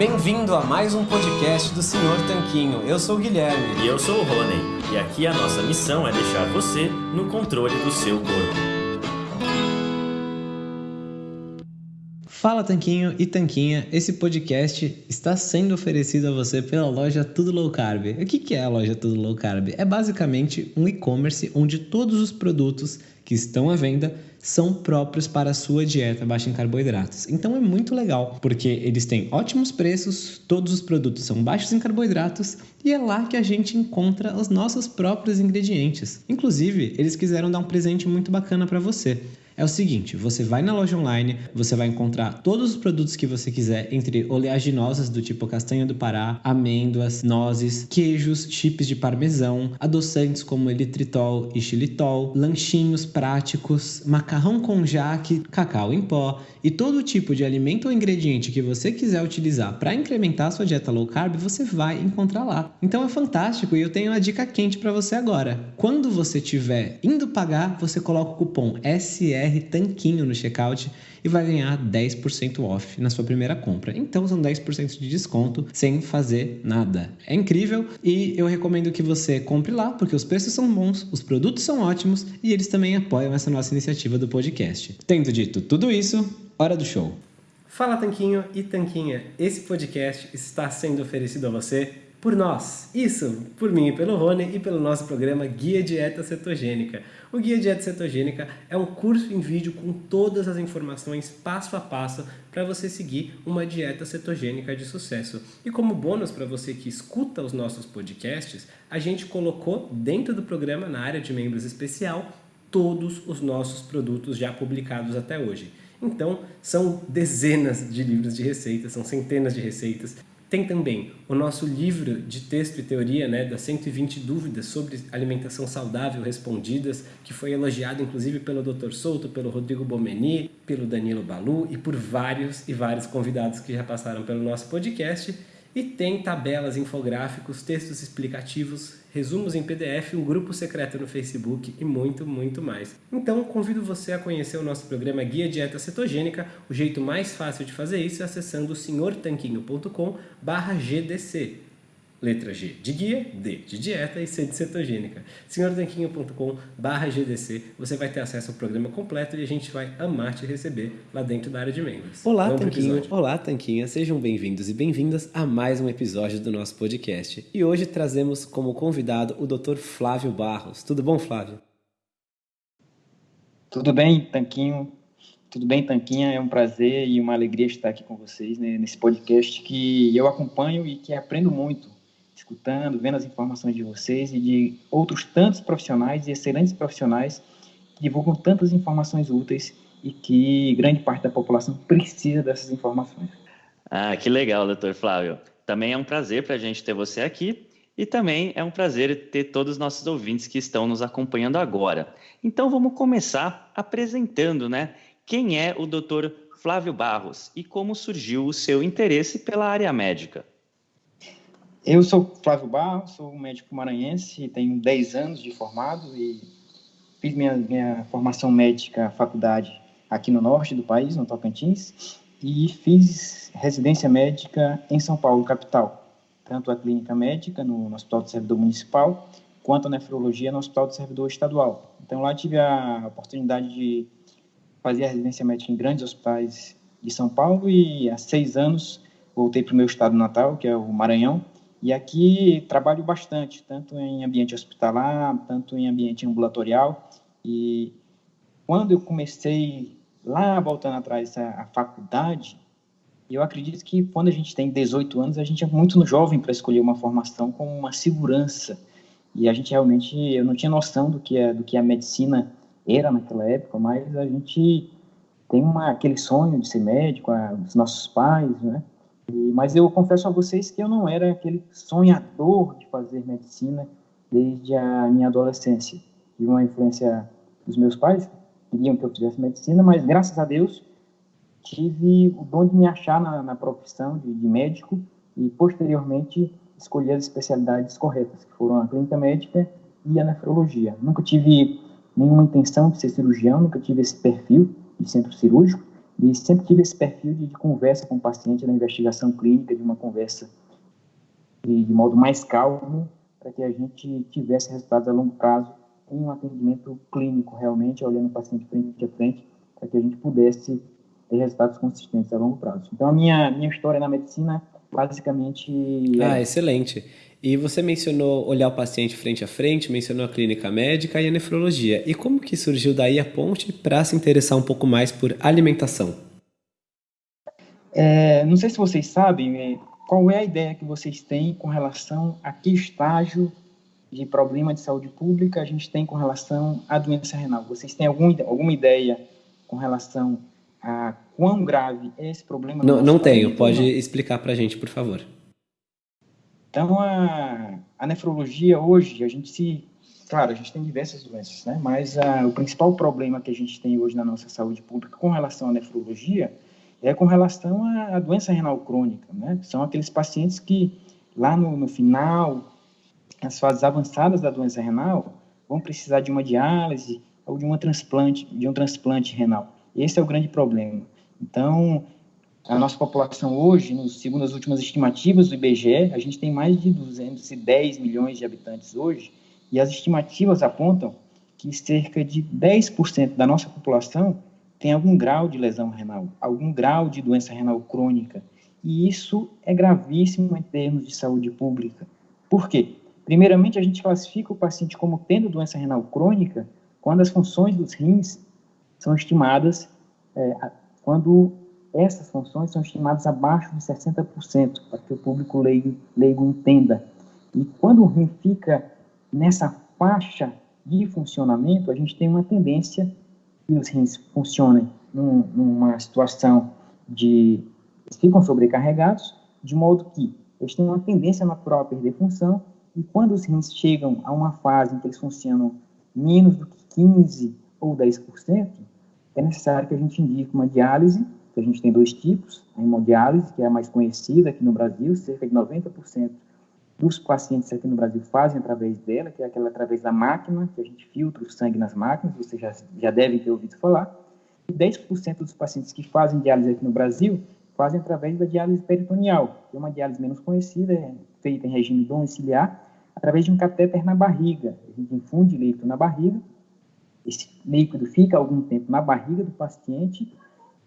Bem-vindo a mais um podcast do Senhor Tanquinho. Eu sou o Guilherme. E eu sou o Rony. E aqui a nossa missão é deixar você no controle do seu corpo. Fala Tanquinho e Tanquinha, esse podcast está sendo oferecido a você pela loja Tudo Low Carb. O que é a loja Tudo Low Carb? É basicamente um e-commerce onde todos os produtos que estão à venda são próprios para a sua dieta baixa em carboidratos. Então é muito legal, porque eles têm ótimos preços, todos os produtos são baixos em carboidratos e é lá que a gente encontra os nossos próprios ingredientes. Inclusive, eles quiseram dar um presente muito bacana para você é o seguinte: você vai na loja online, você vai encontrar todos os produtos que você quiser, entre oleaginosas do tipo castanha do Pará, amêndoas, nozes, queijos, chips de parmesão, adoçantes como elitritol e xilitol, lanchinhos práticos, macarrão com jaque, cacau em pó e todo tipo de alimento ou ingrediente que você quiser utilizar para incrementar a sua dieta low carb, você vai encontrar lá. Então é fantástico e eu tenho uma dica quente para você agora. Quando você estiver indo pagar, você coloca o cupom SR BR Tanquinho no checkout e vai ganhar 10% off na sua primeira compra. Então são 10% de desconto sem fazer nada. É incrível e eu recomendo que você compre lá porque os preços são bons, os produtos são ótimos e eles também apoiam essa nossa iniciativa do podcast. Tendo dito tudo isso, hora do show. Fala Tanquinho e Tanquinha, esse podcast está sendo oferecido a você por nós. Isso, por mim pelo Rony e pelo nosso programa Guia Dieta Cetogênica. O Guia Dieta Cetogênica é um curso em vídeo com todas as informações passo a passo para você seguir uma dieta cetogênica de sucesso. E como bônus para você que escuta os nossos podcasts, a gente colocou dentro do programa, na área de membros especial, todos os nossos produtos já publicados até hoje. Então, são dezenas de livros de receitas, são centenas de receitas tem também o nosso livro de texto e teoria, né, das 120 dúvidas sobre alimentação saudável respondidas, que foi elogiado inclusive pelo Dr. Souto, pelo Rodrigo Bomeni, pelo Danilo Balu e por vários e vários convidados que já passaram pelo nosso podcast. E tem tabelas, infográficos, textos explicativos, resumos em PDF, um grupo secreto no Facebook e muito, muito mais. Então, convido você a conhecer o nosso programa Guia Dieta Cetogênica. O jeito mais fácil de fazer isso é acessando senhortanquinho.com/gdc. Letra G de guia, D de dieta e C de cetogênica. senhortanquinho.com GDC, você vai ter acesso ao programa completo e a gente vai amar te receber lá dentro da área de membros. Olá, Vamos Tanquinho. Olá, Tanquinha. Sejam bem-vindos e bem-vindas a mais um episódio do nosso podcast. E hoje trazemos como convidado o Dr. Flávio Barros. Tudo bom, Flávio? Tudo bem, Tanquinho. Tudo bem, Tanquinha? É um prazer e uma alegria estar aqui com vocês né, nesse podcast que eu acompanho e que aprendo muito escutando, vendo as informações de vocês e de outros tantos profissionais e excelentes profissionais que divulgam tantas informações úteis e que grande parte da população precisa dessas informações. Ah, que legal, doutor Flávio. Também é um prazer para a gente ter você aqui e também é um prazer ter todos os nossos ouvintes que estão nos acompanhando agora. Então vamos começar apresentando, né? Quem é o doutor Flávio Barros e como surgiu o seu interesse pela área médica? Eu sou Flávio Barros, sou médico maranhense, tenho 10 anos de formado e fiz minha, minha formação médica faculdade aqui no norte do país, no Tocantins, e fiz residência médica em São Paulo, capital, tanto a clínica médica no, no Hospital do Servidor Municipal, quanto a nefrologia no Hospital do Servidor Estadual. Então lá tive a oportunidade de fazer a residência médica em grandes hospitais de São Paulo e há seis anos voltei para o meu estado natal, que é o Maranhão, e aqui trabalho bastante, tanto em ambiente hospitalar, tanto em ambiente ambulatorial. E quando eu comecei lá voltando atrás a, a faculdade, eu acredito que quando a gente tem 18 anos, a gente é muito jovem para escolher uma formação com uma segurança. E a gente realmente, eu não tinha noção do que é, do que a medicina era naquela época, mas a gente tem uma, aquele sonho de ser médico, a, os nossos pais, né? Mas eu confesso a vocês que eu não era aquele sonhador de fazer medicina desde a minha adolescência. Tive uma influência dos meus pais, queriam que eu fizesse medicina, mas graças a Deus tive o dom de me achar na, na profissão de, de, médico e posteriormente escolhi as especialidades corretas, que foram a clínica médica e a nefrologia. Nunca tive nenhuma intenção de ser cirurgião, nunca tive esse perfil de centro cirúrgico, E sempre tive esse perfil de, de conversa com o paciente na investigação clínica, de uma conversa de, de modo mais calmo, para que a gente tivesse resultados a longo prazo em um atendimento clínico, realmente, olhando o paciente frente a frente, para que a gente pudesse ter resultados consistentes a longo prazo. Então, a minha, minha história na medicina, basicamente... É... Ah, excelente. E você mencionou olhar o paciente frente a frente, mencionou a clínica médica e a nefrologia. E como que surgiu daí a ponte para se interessar um pouco mais por alimentação? É, não sei se vocês sabem é, qual é a ideia que vocês têm com relação a que estágio de problema de saúde pública a gente tem com relação à doença renal. Vocês têm algum, alguma ideia com relação a quão grave é esse problema? Não, não tenho. Pode explicar para a gente, por favor. Então, a, a nefrologia hoje, a gente se. Claro, a gente tem diversas doenças, né? Mas a, o principal problema que a gente tem hoje na nossa saúde pública com relação à nefrologia é com relação à, à doença renal crônica, né? São aqueles pacientes que, lá no, no final, as fases avançadas da doença renal, vão precisar de uma diálise ou de uma transplante, de um transplante renal. Esse é o grande problema. Então, a nossa população hoje, segundo as últimas estimativas do IBGE, a gente tem mais de 210 milhões de habitantes hoje, e as estimativas apontam que cerca de 10% da nossa população tem algum grau de lesão renal, algum grau de doença renal crônica. E isso é gravíssimo em termos de saúde pública. Por quê? Primeiramente, a gente classifica o paciente como tendo doença renal crônica quando as funções dos rins são estimadas, é, quando essas funções são estimadas abaixo de 60%, para que o público leigo, leigo entenda. E quando o rim fica nessa faixa de funcionamento, a gente tem uma tendência que os rins funcionem num, numa situação de ficam sobrecarregados, de modo que eles têm uma tendência natural a perder função, e quando os rins chegam a uma fase em que eles funcionam menos do que 15 ou 10%, é necessário que a gente indique uma diálise a gente tem dois tipos, a hemodiálise, que é a mais conhecida aqui no Brasil, cerca de 90% dos pacientes aqui no Brasil fazem através dela, que é aquela através da máquina, que a gente filtra o sangue nas máquinas, você já, já deve ter ouvido falar. E 10% dos pacientes que fazem diálise aqui no Brasil fazem através da diálise peritoneal, que é uma diálise menos conhecida, é feita em regime domiciliar, através de um catéter na barriga. A gente infunde líquido na barriga, esse líquido fica algum tempo na barriga do paciente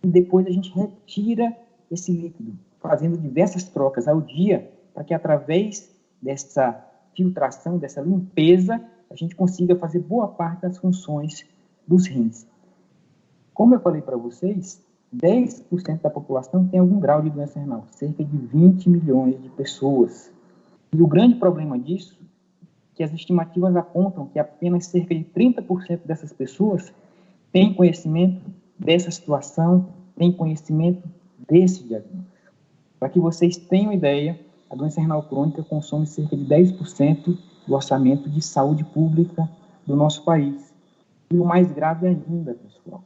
e depois a gente retira esse líquido, fazendo diversas trocas ao dia, para que através dessa filtração, dessa limpeza, a gente consiga fazer boa parte das funções dos rins. Como eu falei para vocês, 10% da população tem algum grau de doença renal, cerca de 20 milhões de pessoas. E o grande problema disso é que as estimativas apontam que apenas cerca de 30% dessas pessoas têm conhecimento dessa situação, tem conhecimento desse diagnóstico. Para que vocês tenham ideia, a doença renal crônica consome cerca de 10% do orçamento de saúde pública do nosso país. E o mais grave ainda, pessoal,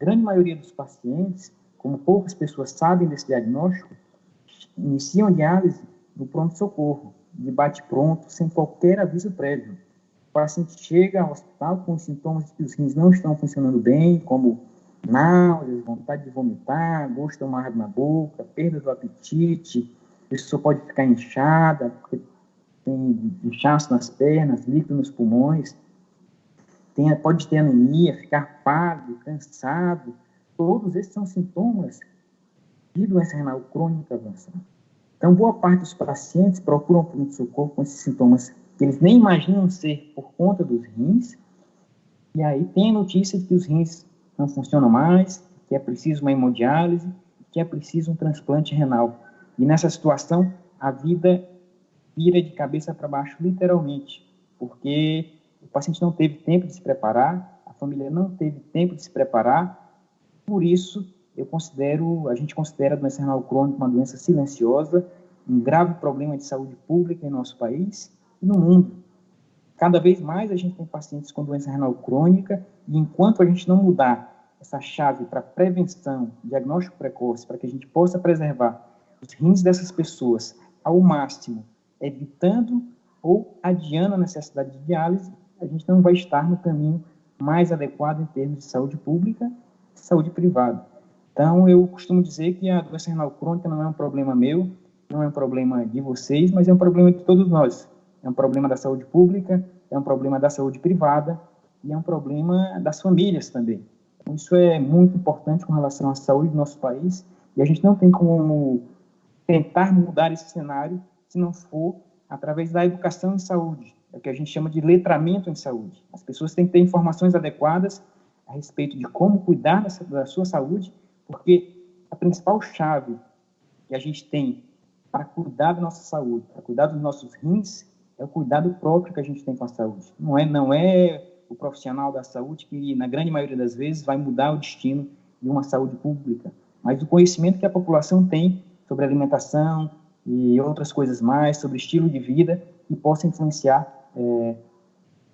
a grande maioria dos pacientes, como poucas pessoas sabem desse diagnóstico, iniciam diálise no pronto-socorro, de bate-pronto, sem qualquer aviso prévio paciente chega ao hospital com sintomas de que os rins não estão funcionando bem, como náuseas, vontade de vomitar, gosto amargo na boca, perda do apetite, a pessoa pode ficar inchada, porque tem inchaço nas pernas, líquido nos pulmões, tem, pode ter anemia, ficar pálido, cansado, todos esses são sintomas de doença renal crônica avançada. Então, boa parte dos pacientes procuram pronto-socorro com esses sintomas que eles nem imaginam ser por conta dos rins, e aí tem a notícia de que os rins não funcionam mais, que é preciso uma hemodiálise, que é preciso um transplante renal. E nessa situação, a vida vira de cabeça para baixo, literalmente, porque o paciente não teve tempo de se preparar, a família não teve tempo de se preparar, por isso eu considero, a gente considera a doença renal crônica uma doença silenciosa, um grave problema de saúde pública em nosso país, no mundo. Cada vez mais a gente tem pacientes com doença renal crônica e enquanto a gente não mudar essa chave para prevenção, diagnóstico precoce, para que a gente possa preservar os rins dessas pessoas ao máximo, evitando ou adiando a necessidade de diálise, a gente não vai estar no caminho mais adequado em termos de saúde pública e saúde privada. Então, eu costumo dizer que a doença renal crônica não é um problema meu, não é um problema de vocês, mas é um problema de todos nós. É um problema da saúde pública, é um problema da saúde privada e é um problema das famílias também. Então, isso é muito importante com relação à saúde do nosso país e a gente não tem como tentar mudar esse cenário se não for através da educação em saúde, é o que a gente chama de letramento em saúde. As pessoas têm que ter informações adequadas a respeito de como cuidar da sua saúde, porque a principal chave que a gente tem para cuidar da nossa saúde, para cuidar dos nossos rins, é o cuidado próprio que a gente tem com a saúde. Não é, não é o profissional da saúde que, na grande maioria das vezes, vai mudar o destino de uma saúde pública, mas o conhecimento que a população tem sobre alimentação e outras coisas mais, sobre estilo de vida, que possa influenciar é,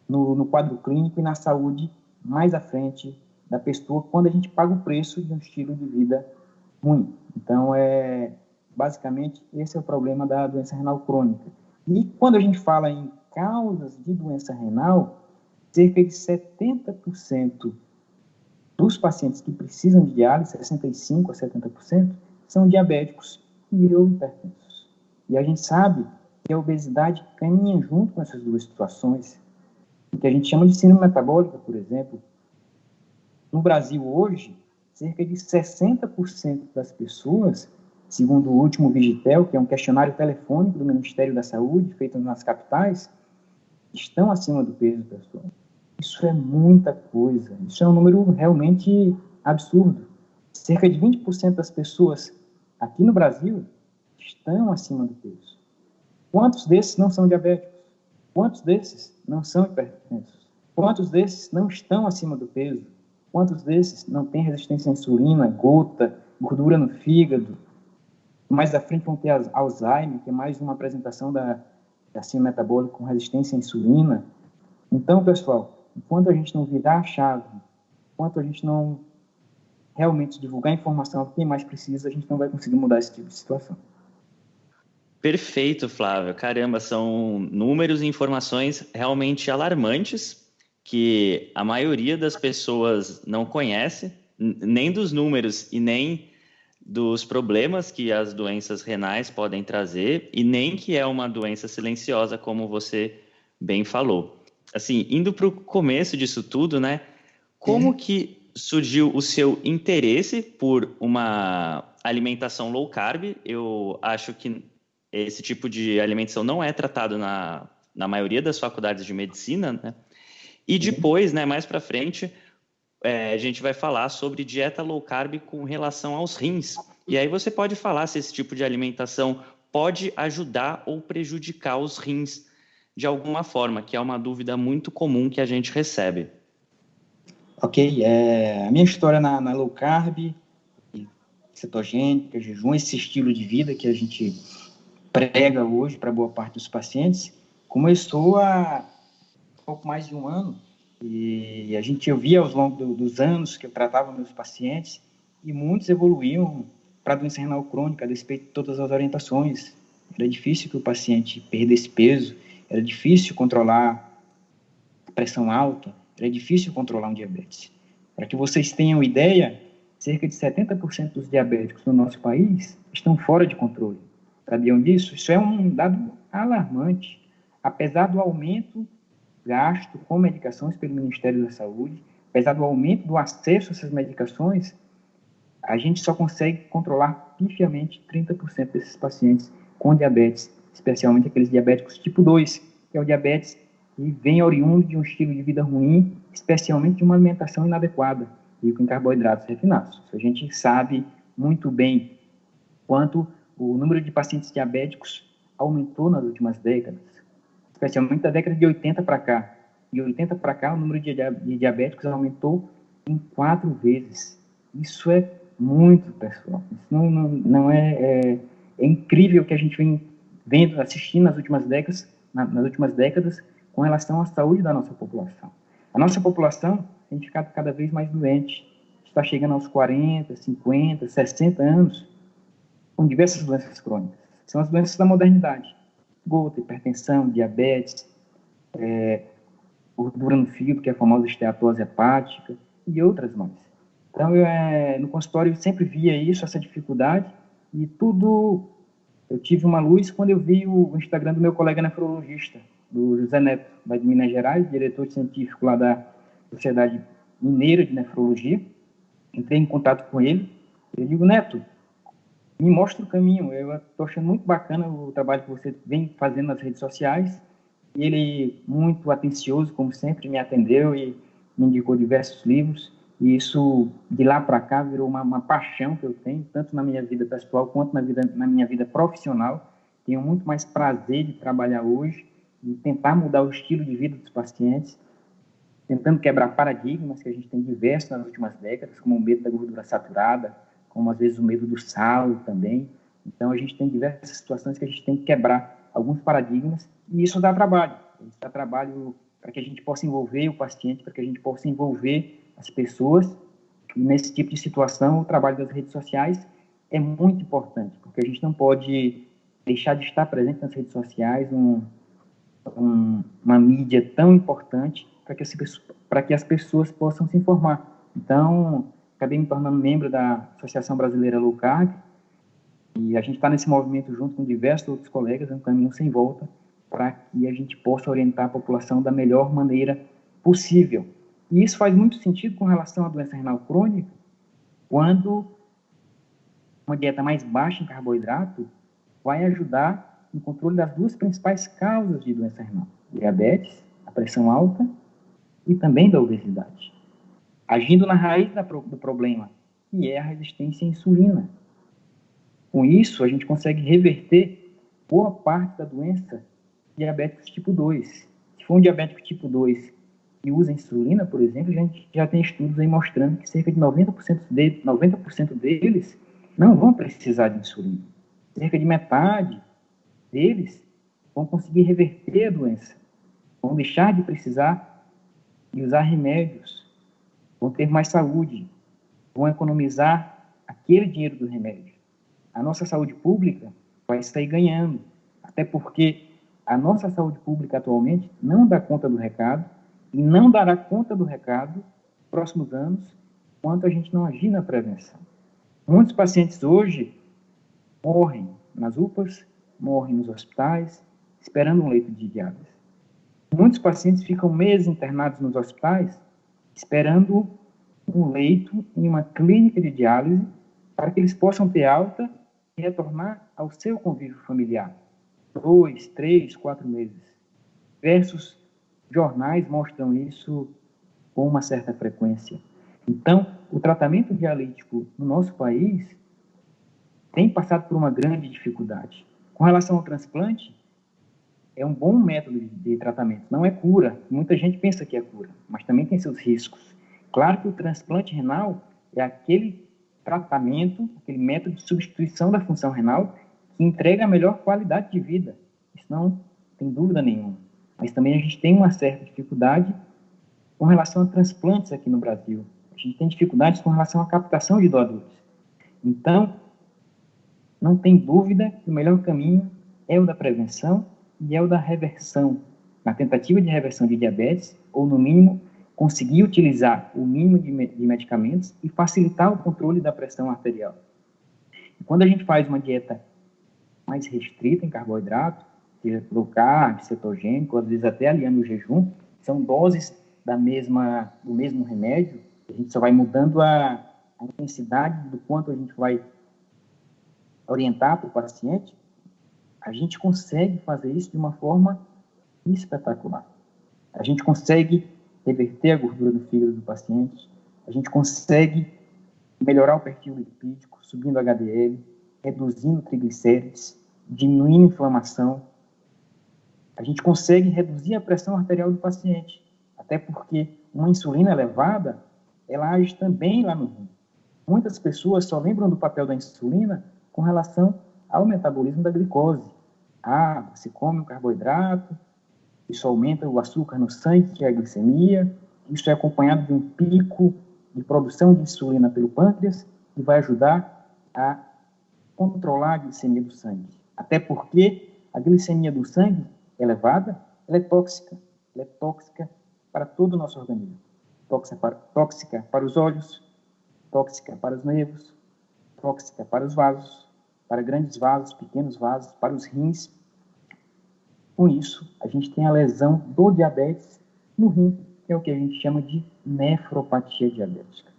no, no quadro clínico e na saúde mais à frente da pessoa quando a gente paga o preço de um estilo de vida ruim. Então, é, basicamente, esse é o problema da doença renal crônica. E quando a gente fala em causas de doença renal, cerca de 70% dos pacientes que precisam de diálise, 65% a 70%, são diabéticos e ou hipertensos. E a gente sabe que a obesidade caminha junto com essas duas situações, que a gente chama de síndrome metabólica, por exemplo. No Brasil hoje, cerca de 60% das pessoas, segundo o último Vigitel, que é um questionário telefônico do Ministério da Saúde, feito nas capitais, estão acima do peso, pessoal. Isso é muita coisa. Isso é um número realmente absurdo. Cerca de 20% das pessoas aqui no Brasil estão acima do peso. Quantos desses não são diabéticos? Quantos desses não são hipertensos? Quantos desses não estão acima do peso? Quantos desses não têm resistência à insulina, gota, gordura no fígado? Mais à frente vão ter Alzheimer, que é mais uma apresentação da, da síndrome metabólica com resistência à insulina. Então, pessoal, enquanto a gente não virar a chave, enquanto a gente não realmente divulgar informação a quem mais precisa, a gente não vai conseguir mudar esse tipo de situação. Perfeito, Flávio. Caramba, são números e informações realmente alarmantes que a maioria das pessoas não conhece, nem dos números e nem dos problemas que as doenças renais podem trazer e nem que é uma doença silenciosa, como você bem falou. Assim, indo para o começo disso tudo, né? Como que surgiu o seu interesse por uma alimentação low carb? Eu acho que esse tipo de alimentação não é tratado na, na maioria das faculdades de medicina, né? E depois, né, mais para frente, é, a gente vai falar sobre dieta low carb com relação aos rins. E aí você pode falar se esse tipo de alimentação pode ajudar ou prejudicar os rins de alguma forma, que é uma dúvida muito comum que a gente recebe. Ok, é, a minha história na, na low carb, cetogênica, jejum, esse estilo de vida que a gente prega hoje para boa parte dos pacientes, começou há pouco mais de um ano e a gente ouvia ao longo do, dos anos que eu tratava meus pacientes e muitos evoluíam para doença renal crônica a despeito de todas as orientações. Era difícil que o paciente perdesse peso, era difícil controlar a pressão alta, era difícil controlar um diabetes. Para que vocês tenham ideia, cerca de 70% dos diabéticos no nosso país estão fora de controle. Sabiam disso? Isso é um dado alarmante. Apesar do aumento gasto com medicações pelo Ministério da Saúde, apesar do aumento do acesso a essas medicações, a gente só consegue controlar pifiamente 30% desses pacientes com diabetes, especialmente aqueles diabéticos tipo 2, que é o diabetes que vem oriundo de um estilo de vida ruim, especialmente de uma alimentação inadequada, rico em carboidratos refinados. A gente sabe muito bem quanto o número de pacientes diabéticos aumentou nas últimas décadas, especialmente da década de 80 para cá. De 80 para cá, o número de, diabéticos aumentou em quatro vezes. Isso é muito, pessoal. Isso não, não, não é, é, é incrível o que a gente vem vendo, assistindo nas últimas décadas, nas últimas décadas, com relação à saúde da nossa população. A nossa população tem ficado cada vez mais doente. Está chegando aos 40, 50, 60 anos com diversas doenças crônicas. São as doenças da modernidade. Gota, hipertensão, diabetes, é, gordura no fígado, que é a famosa esteatose hepática, e outras mais. Então, eu, é, no consultório eu sempre via isso, essa dificuldade, e tudo. Eu tive uma luz quando eu vi o Instagram do meu colega nefrologista, do José Neto, lá de Minas Gerais, diretor científico lá da Sociedade Mineira de Nefrologia. Entrei em contato com ele. Eu digo, Neto, me mostra o caminho. Eu estou achando muito bacana o trabalho que você vem fazendo nas redes sociais. E ele, muito atencioso, como sempre, me atendeu e me indicou diversos livros. E isso, de lá para cá, virou uma, uma, paixão que eu tenho, tanto na minha vida pessoal quanto na, vida, na minha vida profissional. Tenho muito mais prazer de trabalhar hoje e tentar mudar o estilo de vida dos pacientes, tentando quebrar paradigmas que a gente tem diversos nas últimas décadas, como o medo da gordura saturada, como às vezes o medo do sal também. Então, a gente tem diversas situações que a gente tem que quebrar alguns paradigmas e isso dá trabalho. Isso dá trabalho para que a gente possa envolver o paciente, para que a gente possa envolver as pessoas. E nesse tipo de situação, o trabalho das redes sociais é muito importante, porque a gente não pode deixar de estar presente nas redes sociais, um, um, uma mídia tão importante para que, as, que as pessoas possam se informar. Então, acabei me tornando membro da Associação Brasileira Low Carb, e a gente está nesse movimento junto com diversos outros colegas, é um caminho sem volta, para que a gente possa orientar a população da melhor maneira possível. E isso faz muito sentido com relação à doença renal crônica, quando uma dieta mais baixa em carboidrato vai ajudar no controle das duas principais causas de doença renal: diabetes, a pressão alta e também da obesidade. Agindo na raiz do problema, que é a resistência à insulina. Com isso, a gente consegue reverter boa parte da doença diabéticos tipo 2. Se for um diabético tipo 2 que usa insulina, por exemplo, a gente já tem estudos aí mostrando que cerca de 90%, de, 90 deles não vão precisar de insulina. Cerca de metade deles vão conseguir reverter a doença, vão deixar de precisar de usar remédios, vão ter mais saúde, vão economizar aquele dinheiro do remédio. A nossa saúde pública vai sair ganhando, até porque a nossa saúde pública atualmente não dá conta do recado e não dará conta do recado nos próximos anos enquanto a gente não agir na prevenção. Muitos pacientes hoje morrem nas UPAs, morrem nos hospitais, esperando um leito de diálise. Muitos pacientes ficam meses internados nos hospitais, esperando um leito em uma clínica de diálise para que eles possam ter alta e retornar ao seu convívio familiar. Dois, três, quatro meses. Versus jornais mostram isso com uma certa frequência. Então, o tratamento dialítico no nosso país tem passado por uma grande dificuldade. Com relação ao transplante, é um bom método de tratamento, não é cura. Muita gente pensa que é cura, mas também tem seus riscos. Claro que o transplante renal é aquele tratamento, aquele método de substituição da função renal que entrega a melhor qualidade de vida. Isso não tem dúvida nenhuma mas também a gente tem uma certa dificuldade com relação a transplantes aqui no Brasil. A gente tem dificuldades com relação à captação de doadores. Então, não tem dúvida que o melhor caminho é o da prevenção e é o da reversão, na tentativa de reversão de diabetes, ou no mínimo conseguir utilizar o mínimo de, de medicamentos e facilitar o controle da pressão arterial. E quando a gente faz uma dieta mais restrita em carboidrato, low carb, cetogênico, às vezes até aliando o jejum, são doses da mesma, do mesmo remédio, a gente só vai mudando a, a intensidade do quanto a gente vai orientar para o paciente, a gente consegue fazer isso de uma forma espetacular. A gente consegue reverter a gordura do fígado do paciente, a gente consegue melhorar o perfil lipídico, subindo HDL, reduzindo triglicérides, diminuindo a inflamação, a gente consegue reduzir a pressão arterial do paciente, até porque uma insulina elevada, ela age também lá no rim. Muitas pessoas só lembram do papel da insulina com relação ao metabolismo da glicose. Ah, você come um carboidrato, isso aumenta o açúcar no sangue, que é a glicemia, isso é acompanhado de um pico de produção de insulina pelo pâncreas, que vai ajudar a controlar a glicemia do sangue. Até porque a glicemia do sangue elevada, ela é tóxica. Ela é tóxica para todo o nosso organismo. Tóxica para, tóxica para os olhos, tóxica para os nervos, tóxica para os vasos, para grandes vasos, pequenos vasos, para os rins. Com isso, a gente tem a lesão do diabetes no rim, que é o que a gente chama de nefropatia diabética.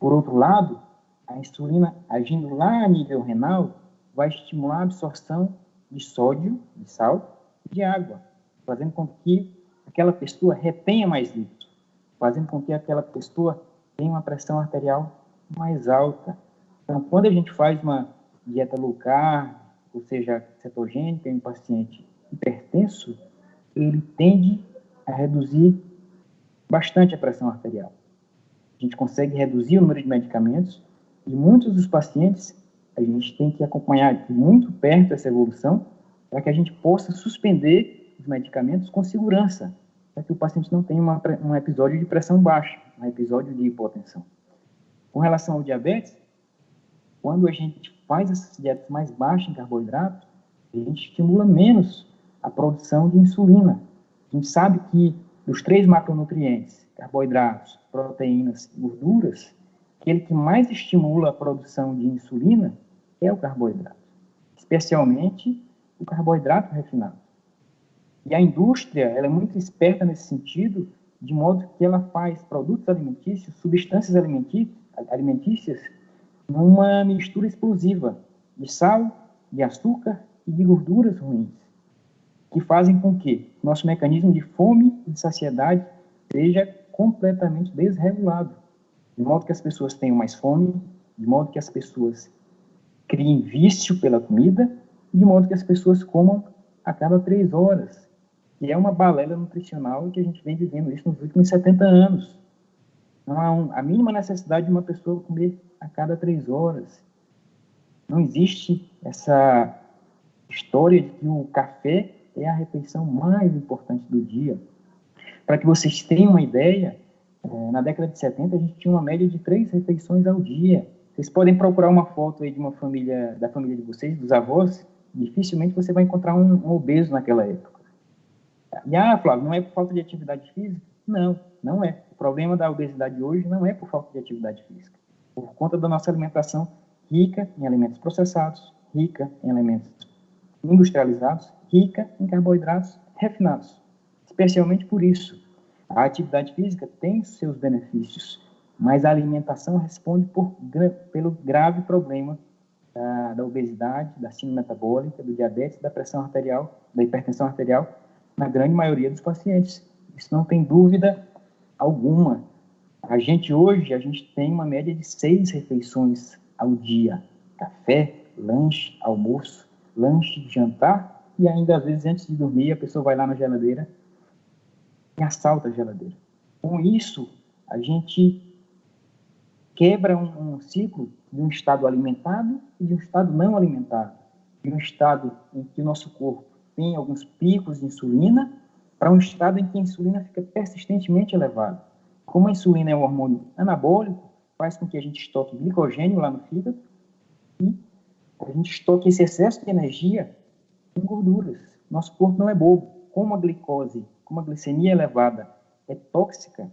Por outro lado, a insulina agindo lá a nível renal vai estimular a absorção de sódio, de sal, de água, fazendo com que aquela pessoa retenha mais líquido, fazendo com que aquela pessoa tenha uma pressão arterial mais alta. Então, quando a gente faz uma dieta low carb, ou seja, cetogênica em um paciente hipertenso, ele tende a reduzir bastante a pressão arterial. A gente consegue reduzir o número de medicamentos e muitos dos pacientes a gente tem que acompanhar muito perto essa evolução para que a gente possa suspender os medicamentos com segurança, para que o paciente não tenha uma, um episódio de pressão baixa, um episódio de hipotensão. Com relação ao diabetes, quando a gente faz essas dietas mais baixas em carboidrato, a gente estimula menos a produção de insulina. A gente sabe que dos três macronutrientes, carboidratos, proteínas e gorduras, aquele que mais estimula a produção de insulina é o carboidrato, especialmente o carboidrato refinado. E a indústria ela é muito esperta nesse sentido, de modo que ela faz produtos alimentícios, substâncias alimentícias, numa mistura explosiva de sal, de açúcar e de gorduras ruins, que fazem com que nosso mecanismo de fome e de saciedade seja completamente desregulado, de modo que as pessoas tenham mais fome, de modo que as pessoas criem vício pela comida, de modo que as pessoas comam a cada três horas. E é uma balela nutricional que a gente vem vivendo isso nos últimos 70 anos. Não há um, a mínima necessidade de uma pessoa comer a cada três horas. Não existe essa história de que o café é a refeição mais importante do dia. Para que vocês tenham uma ideia, eh, na década de 70 a gente tinha uma média de três refeições ao dia. Vocês podem procurar uma foto aí de uma família, da família de vocês, dos avós, dificilmente você vai encontrar um, um obeso naquela época. E, ah, Flávio, não é por falta de atividade física? Não, não é. O problema da obesidade hoje não é por falta de atividade física. Por conta da nossa alimentação rica em alimentos processados, rica em alimentos industrializados, rica em carboidratos refinados. Especialmente por isso, a atividade física tem seus benefícios, mas a alimentação responde por, pelo grave problema da, da obesidade, da síndrome metabólica, do diabetes, da pressão arterial, da hipertensão arterial, na grande maioria dos pacientes. Isso não tem dúvida alguma. A gente hoje, a gente tem uma média de seis refeições ao dia. Café, lanche, almoço, lanche, jantar e ainda às vezes antes de dormir a pessoa vai lá na geladeira e assalta a geladeira. Com isso, a gente quebra um, um, ciclo de um estado alimentado e de um estado não alimentado, de um estado em que o nosso corpo tem alguns picos de insulina para um estado em que a insulina fica persistentemente elevada. Como a insulina é um hormônio anabólico, faz com que a gente estoque glicogênio lá no fígado e a gente estoque esse excesso de energia em gorduras. Nosso corpo não é bobo. Como a glicose, como a glicemia elevada é tóxica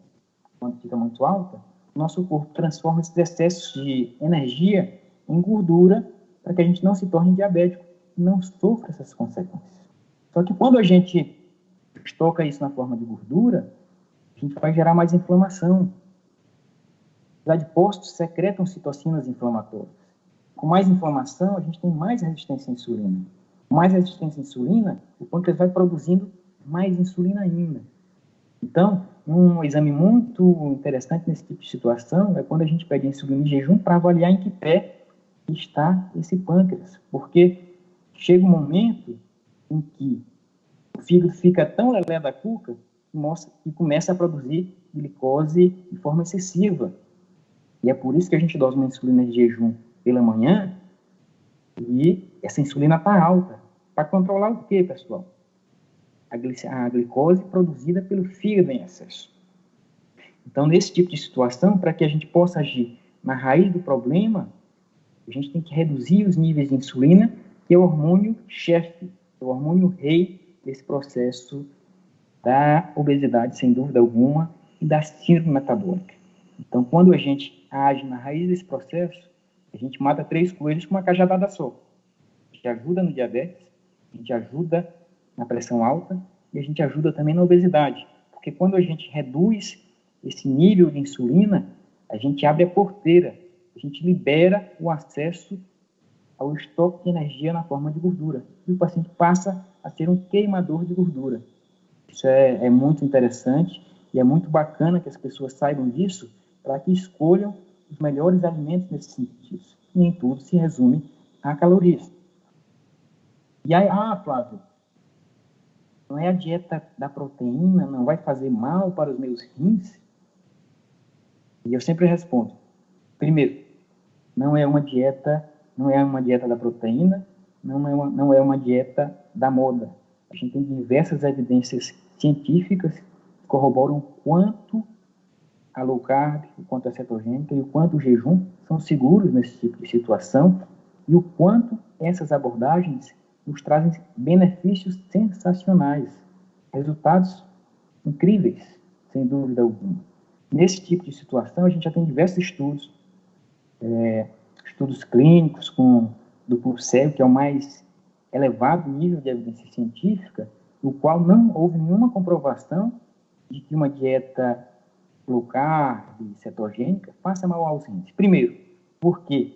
quando fica muito alta, nosso corpo transforma esses excessos de energia em gordura para que a gente não se torne diabético não sofra essas consequências. Só que quando a gente estoca isso na forma de gordura, a gente vai gerar mais inflamação. Os adipócitos secretam citocinas inflamatórias. Com mais inflamação, a gente tem mais resistência à insulina. Com mais resistência à insulina, o pâncreas vai produzindo mais insulina ainda. Então, um exame muito interessante nesse tipo de situação é quando a gente pega a insulina em jejum para avaliar em que pé está esse pâncreas, porque chega um momento em que o fígado fica tão lelé da cuca que começa a produzir glicose de forma excessiva. E é por isso que a gente dosa uma insulina de jejum pela manhã e essa insulina está alta. Para controlar o que, pessoal? a, glicose produzida pelo fígado em excesso. Então, nesse tipo de situação, para que a gente possa agir na raiz do problema, a gente tem que reduzir os níveis de insulina, que é o hormônio chefe, é o hormônio rei desse processo da obesidade, sem dúvida alguma, e da síndrome metabólica. Então, quando a gente age na raiz desse processo, a gente mata três coelhos com uma cajadada só. A gente ajuda no diabetes, a gente ajuda na pressão alta e a gente ajuda também na obesidade. Porque quando a gente reduz esse nível de insulina, a gente abre a porteira, a gente libera o acesso ao estoque de energia na forma de gordura. E o paciente passa a ser um queimador de gordura. Isso é, é muito interessante e é muito bacana que as pessoas saibam disso para que escolham os melhores alimentos nesse sentido. Nem tudo se resume a calorias. E aí, ah, Flávio, não é a dieta da proteína, não vai fazer mal para os meus rins? E eu sempre respondo: primeiro, não é uma dieta, não é uma dieta da proteína, não é uma, não é uma dieta da moda. A gente tem diversas evidências científicas que corroboram o quanto a low carb, o quanto a cetogênica e o quanto o jejum são seguros nesse tipo de situação e o quanto essas abordagens nos trazem benefícios sensacionais, resultados incríveis, sem dúvida alguma. Nesse tipo de situação, a gente já tem diversos estudos, é, estudos clínicos com duplo cego, que é o mais elevado nível de evidência científica, no qual não houve nenhuma comprovação de que uma dieta low carb, cetogênica, faça mal aos rins. Primeiro, porque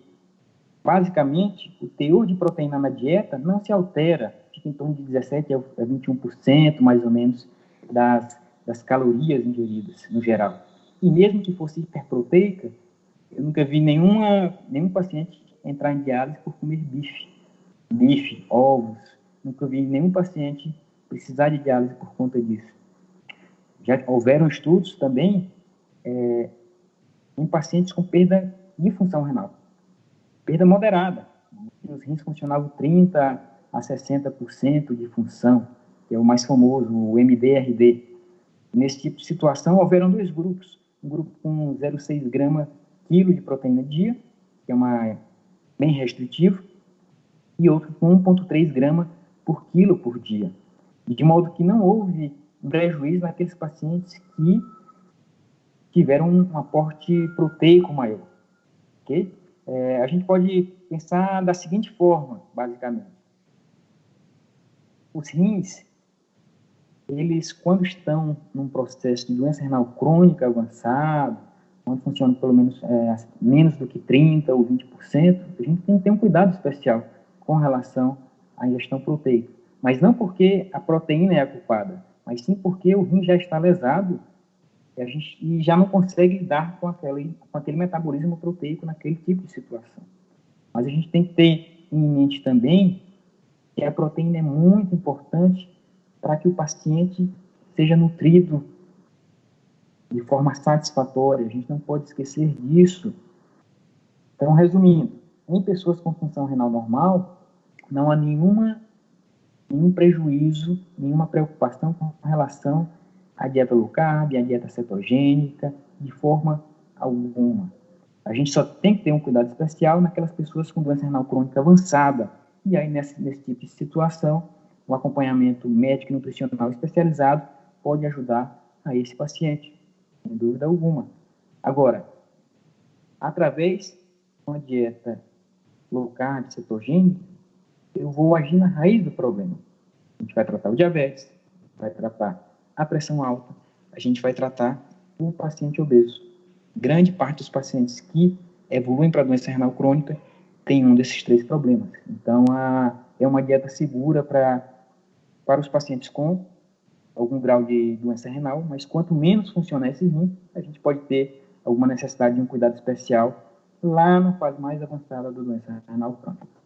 Basicamente, o teor de proteína na dieta não se altera, fica em torno de 17 a 21%, mais ou menos, das, das calorias ingeridas, no geral. E mesmo que fosse hiperproteica, eu nunca vi nenhuma, nenhum paciente entrar em diálise por comer bife, bife, ovos. Nunca vi nenhum paciente precisar de diálise por conta disso. Já houveram estudos também é, em pacientes com perda de função renal perda moderada. Os rins funcionavam 30% a 60% de função, que é o mais famoso, o MDRD. Nesse tipo de situação, houveram dois grupos. Um grupo com 0,6 grama quilo de proteína dia, que é uma, bem restritivo, e outro com 1,3 grama por quilo por dia. De modo que não houve prejuízo naqueles pacientes que tiveram um aporte proteico maior. ok? É, a gente pode pensar da seguinte forma, basicamente. Os rins, eles, quando estão num processo de doença renal crônica avançado, quando funciona pelo menos é, menos do que 30% ou 20%, a gente tem que ter um cuidado especial com relação à ingestão proteica. Mas não porque a proteína é a culpada, mas sim porque o rim já está lesado e, a gente, e já não consegue lidar com aquele, com aquele metabolismo proteico naquele tipo de situação. Mas a gente tem que ter em mente também que a proteína é muito importante para que o paciente seja nutrido de forma satisfatória. A gente não pode esquecer disso. Então, resumindo, em pessoas com função renal normal, não há nenhuma, nenhum prejuízo, nenhuma preocupação com relação a dieta low carb, a dieta cetogênica, de forma alguma. A gente só tem que ter um cuidado especial naquelas pessoas com doença renal crônica avançada. E aí, nesse, nesse tipo de situação, o acompanhamento médico e nutricional especializado pode ajudar a esse paciente, sem dúvida alguma. Agora, através de uma dieta low carb, cetogênica, eu vou agir na raiz do problema. A gente vai tratar o diabetes, vai tratar a pressão alta, a gente vai tratar o paciente obeso. Grande parte dos pacientes que evoluem para doença renal crônica tem um desses três problemas. Então, a, é uma dieta segura para para os pacientes com algum grau de doença renal, mas quanto menos funciona esse rim, a gente pode ter alguma necessidade de um cuidado especial lá na fase mais avançada da doença renal crônica.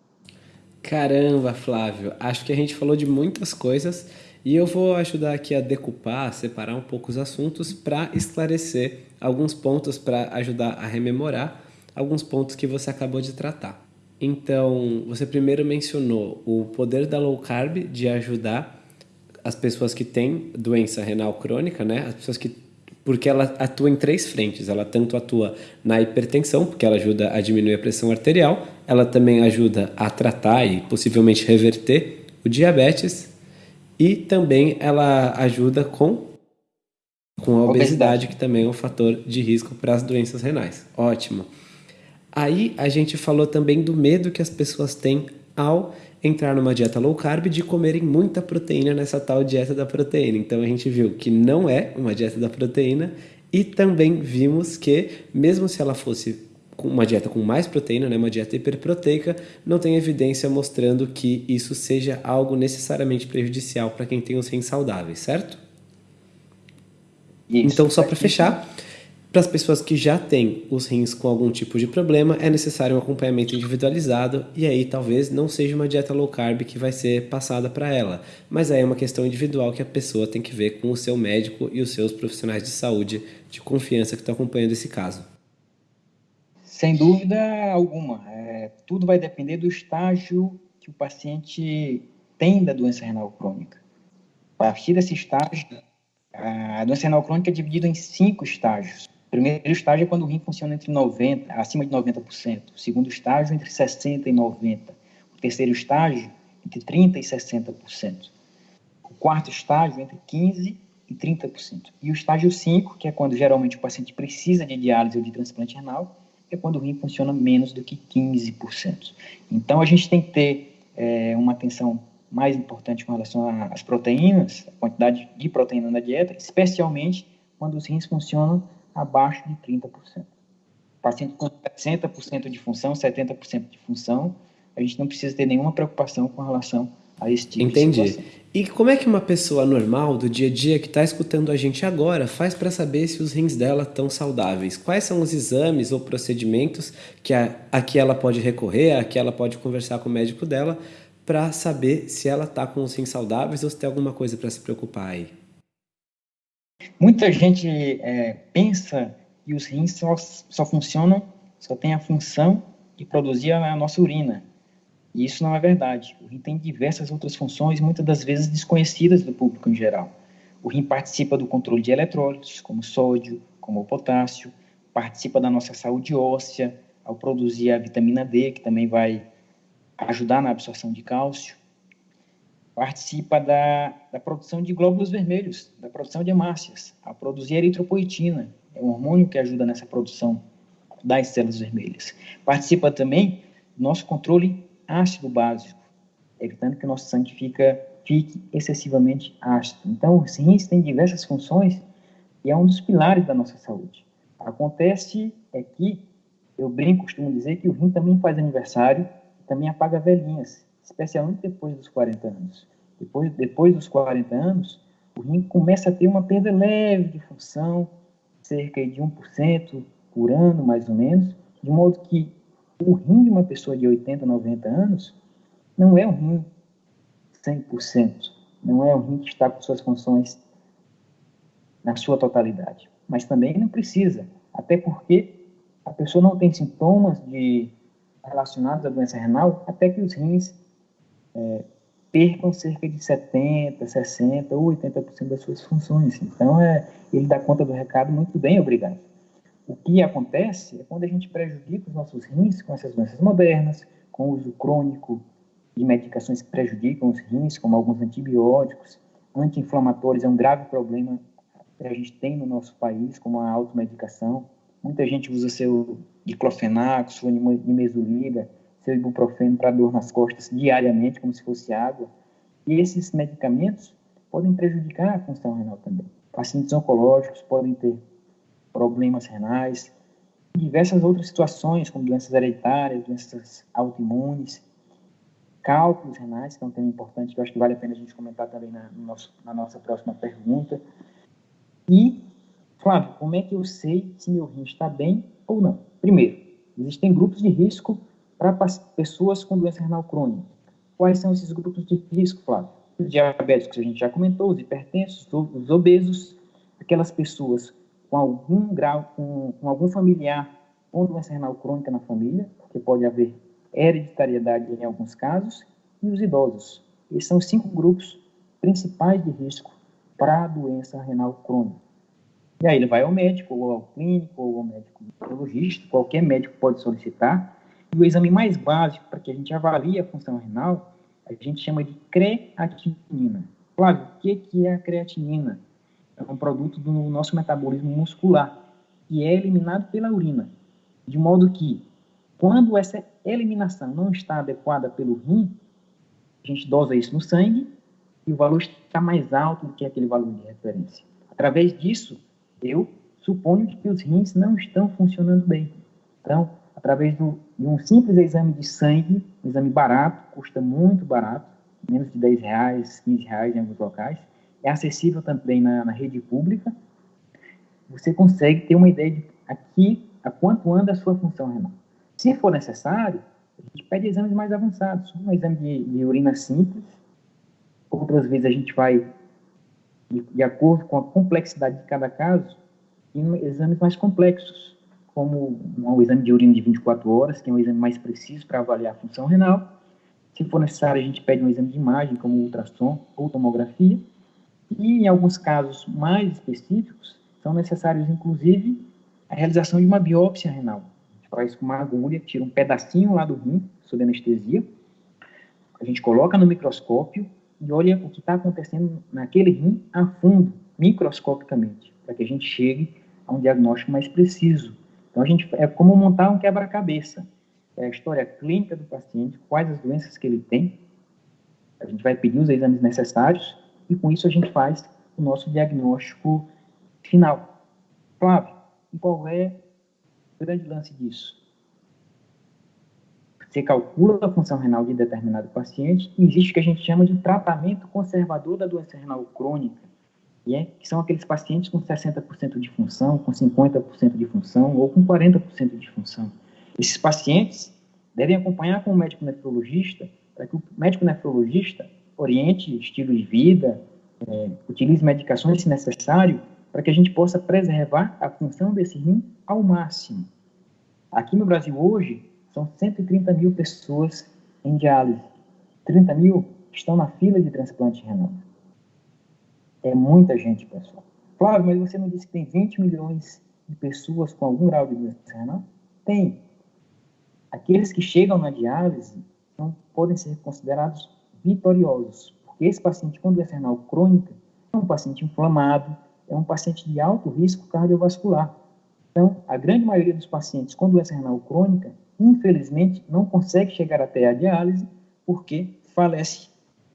Caramba, Flávio, acho que a gente falou de muitas coisas e eu vou ajudar aqui a decupar, a separar um pouco os assuntos para esclarecer alguns pontos para ajudar a rememorar alguns pontos que você acabou de tratar. Então, você primeiro mencionou o poder da low carb de ajudar as pessoas que têm doença renal crônica, né? As pessoas que porque ela atua em três frentes. Ela tanto atua na hipertensão, porque ela ajuda a diminuir a pressão arterial, ela também ajuda a tratar e possivelmente reverter o diabetes e também ela ajuda com Com a obesidade, obesidade, que também é um fator de risco para as doenças renais. Ótimo. Aí a gente falou também do medo que as pessoas têm ao entrar numa dieta low carb de comerem muita proteína nessa tal dieta da proteína. Então a gente viu que não é uma dieta da proteína e também vimos que mesmo se ela fosse uma dieta com mais proteína, né, uma dieta hiperproteica, não tem evidência mostrando que isso seja algo necessariamente prejudicial para quem tem os rins saudáveis, certo? Isso, então, só para fechar, para as pessoas que já têm os rins com algum tipo de problema, é necessário um acompanhamento individualizado e aí talvez não seja uma dieta low carb que vai ser passada para ela, mas aí é uma questão individual que a pessoa tem que ver com o seu médico e os seus profissionais de saúde de confiança que estão acompanhando esse caso. Sem dúvida alguma, é, tudo vai depender do estágio que o paciente tem da doença renal crônica. A partir desse estágio, a doença renal crônica é dividida em cinco estágios. O primeiro estágio é quando o rim funciona entre 90, acima de 90%. O segundo estágio, entre 60% e 90%. O terceiro estágio, entre 30% e 60%. O quarto estágio, entre 15% e 30%. E o estágio 5, que é quando geralmente o paciente precisa de diálise ou de transplante renal, é quando o rim funciona menos do que 15%. Então, a gente tem que ter é, uma atenção mais importante com relação às proteínas, a quantidade de proteína na dieta, especialmente quando os rins funcionam abaixo de 30%. Paciente com 60% de função, 70% de função, a gente não precisa ter nenhuma preocupação com relação a esse tipo Entendi. de situação. E como é que uma pessoa normal, do dia a dia, que está escutando a gente agora, faz para saber se os rins dela estão saudáveis? Quais são os exames ou procedimentos que a, a que ela pode recorrer, a que ela pode conversar com o médico dela, para saber se ela está com os rins saudáveis ou se tem alguma coisa para se preocupar aí? Muita gente é, pensa que os rins só, só funcionam, só tem a função de produzir a nossa urina. E isso não é verdade. O rim tem diversas outras funções, muitas das vezes desconhecidas do público em geral. O rim participa do controle de eletrólitos, como sódio, como potássio, participa da nossa saúde óssea, ao produzir a vitamina D, que também vai ajudar na absorção de cálcio, participa da, da produção de glóbulos vermelhos, da produção de hemácias, a produzir eritropoetina, é um hormônio que ajuda nessa produção das células vermelhas. Participa também do nosso controle ácido básico, evitando que o nosso sangue fica, fique excessivamente ácido. Então, os rins têm diversas funções e é um dos pilares da nossa saúde. Acontece é que, eu brinco, costumo dizer que o rim também faz aniversário também apaga velhinhas, especialmente depois dos 40 anos. Depois, depois dos 40 anos, o rim começa a ter uma perda leve de função, cerca de 1% por ano, mais ou menos, de modo que o rim de uma pessoa de 80, 90 anos não é um rim 100%, não é um rim que está com suas funções na sua totalidade. Mas também não precisa, até porque a pessoa não tem sintomas de relacionados à doença renal até que os rins é, percam cerca de 70%, 60% ou 80% das suas funções. Então, é, ele dá conta do recado muito bem, obrigado. O que acontece é quando a gente prejudica os nossos rins com essas doenças modernas, com o uso crônico de medicações que prejudicam os rins, como alguns antibióticos, anti-inflamatórios é um grave problema que a gente tem no nosso país, como a automedicação. Muita gente usa seu diclofenaco, sua nimesulida, seu ibuprofeno para dor nas costas diariamente, como se fosse água. E esses medicamentos podem prejudicar a função renal também. Pacientes oncológicos podem ter problemas renais, diversas outras situações, como doenças hereditárias, doenças autoimunes, cálculos renais, que é um tema importante que eu acho que vale a pena a gente comentar também na, nosso, na nossa próxima pergunta. E, Flávio, como é que eu sei se meu rim está bem ou não? Primeiro, existem grupos de risco para pessoas com doença renal crônica. Quais são esses grupos de risco, Flávio? Os diabéticos, a gente já comentou, os hipertensos, os obesos, aquelas pessoas com algum grau, com, com algum familiar com doença renal crônica na família, porque pode haver hereditariedade em alguns casos, e os idosos. Esses são os cinco grupos principais de risco para a doença renal crônica. E aí ele vai ao médico, ou ao clínico, ou ao médico neurologista, qualquer médico pode solicitar. E o exame mais básico para que a gente avalie a função renal, a gente chama de creatinina. Claro, o que é a creatinina? É um produto do nosso metabolismo muscular e é eliminado pela urina, de modo que quando essa eliminação não está adequada pelo rim, a gente dosa isso no sangue e o valor está mais alto do que aquele valor de referência. Através disso, eu suponho que os rins não estão funcionando bem. Então, através do, de um simples exame de sangue, um exame barato, custa muito barato, menos de 10 reais, 15 reais em alguns locais, é acessível também na, na rede pública, você consegue ter uma ideia de aqui a quanto anda a sua função renal. Se for necessário, a gente pede exames mais avançados, um exame de, de urina simples, outras vezes a gente vai, de, de acordo com a complexidade de cada caso, em exames mais complexos, como um exame de urina de 24 horas, que é um exame mais preciso para avaliar a função renal. Se for necessário, a gente pede um exame de imagem, como ultrassom ou tomografia. E, em alguns casos mais específicos, são necessários, inclusive, a realização de uma biópsia renal. A gente faz com uma agulha, tira um pedacinho lá do rim, sob anestesia, a gente coloca no microscópio e olha o que está acontecendo naquele rim a fundo, microscopicamente, para que a gente chegue a um diagnóstico mais preciso. Então, a gente, é como montar um quebra-cabeça. É a história clínica do paciente, quais as doenças que ele tem, a gente vai pedir os exames necessários e com isso a gente faz o nosso diagnóstico final. Flávio, qual é o grande lance disso? Você calcula a função renal de determinado paciente e existe o que a gente chama de tratamento conservador da doença renal crônica, é, que são aqueles pacientes com 60% de função, com 50% de função ou com 40% de função. Esses pacientes devem acompanhar com o médico nefrologista para que o médico nefrologista oriente estilo de vida, é, utilize medicações se necessário, para que a gente possa preservar a função desse rim ao máximo. Aqui no Brasil hoje, são 130 mil pessoas em diálise. 30 mil estão na fila de transplante renal. É muita gente, pessoal. Claro, mas você não disse que tem 20 milhões de pessoas com algum grau de doença renal? Tem. Aqueles que chegam na diálise não podem ser considerados vitoriosos, porque esse paciente com doença renal crônica é um paciente inflamado, é um paciente de alto risco cardiovascular. Então, a grande maioria dos pacientes com doença renal crônica, infelizmente, não consegue chegar até a diálise porque falece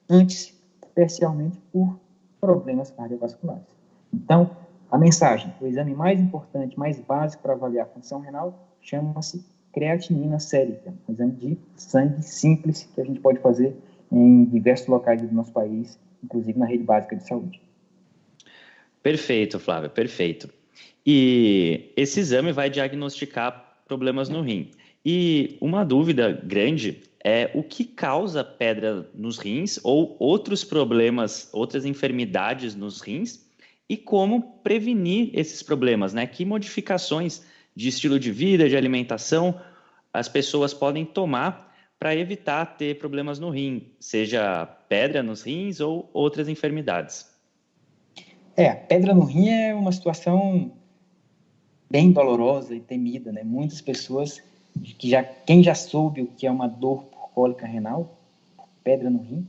antes, especialmente por problemas cardiovasculares. Então, a mensagem, o exame mais importante, mais básico para avaliar a função renal, chama-se creatinina sérica, um exame de sangue simples que a gente pode fazer em diversos locais do nosso país, inclusive na rede básica de saúde. Perfeito, Flávio, perfeito. E esse exame vai diagnosticar problemas no rim. E uma dúvida grande é o que causa pedra nos rins ou outros problemas, outras enfermidades nos rins e como prevenir esses problemas, né? Que modificações de estilo de vida, de alimentação as pessoas podem tomar para evitar ter problemas no rim, seja pedra nos rins ou outras enfermidades. É, pedra no rim é uma situação bem dolorosa e temida, né? Muitas pessoas que já quem já soube o que é uma dor por cólica renal, pedra no rim,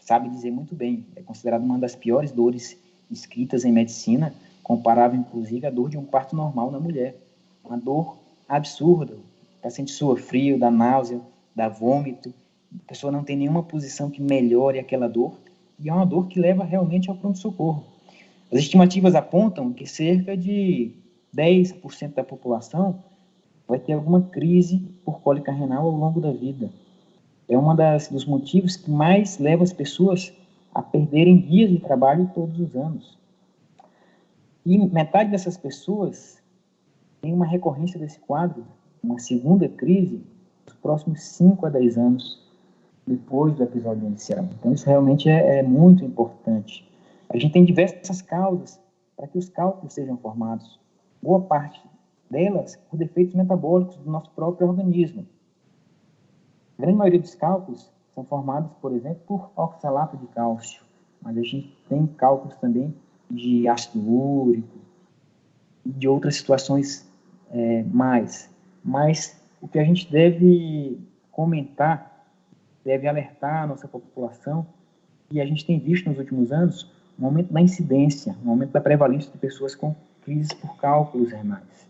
sabe dizer muito bem. É considerada uma das piores dores escritas em medicina, comparável inclusive à dor de um parto normal na mulher. Uma dor absurda. O paciente sua frio, dá náusea, dá vômito, a pessoa não tem nenhuma posição que melhore aquela dor, e é uma dor que leva realmente ao pronto-socorro. As estimativas apontam que cerca de 10% da população vai ter alguma crise por cólica renal ao longo da vida. É um dos motivos que mais leva as pessoas a perderem dias de trabalho todos os anos. E metade dessas pessoas tem uma recorrência desse quadro, uma segunda crise, próximos 5 a 10 anos depois do episódio inicial. Então, isso realmente é, é muito importante. A gente tem diversas causas para que os cálculos sejam formados. Boa parte delas por defeitos metabólicos do nosso próprio organismo. A grande maioria dos cálculos são formados, por exemplo, por oxalato de cálcio, mas a gente tem cálculos também de ácido úrico e de outras situações é, mais. Mas o que a gente deve comentar, deve alertar a nossa população, e a gente tem visto nos últimos anos, um aumento da incidência, um aumento da prevalência de pessoas com crises por cálculos renais.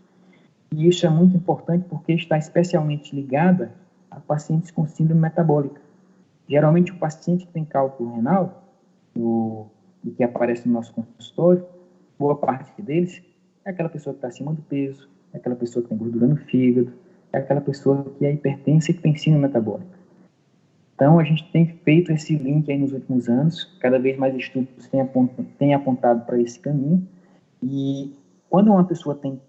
E isso é muito importante porque está especialmente ligada a pacientes com síndrome metabólica. Geralmente, o paciente que tem cálculo renal, o, que aparece no nosso consultório, boa parte deles é aquela pessoa que está acima do peso, é aquela pessoa que tem gordura no fígado, é aquela pessoa que é hipertensa e que tem síndrome metabólica. Então, a gente tem feito esse link aí nos últimos anos, cada vez mais estudos têm apontado, apontado para esse caminho, e quando uma pessoa tem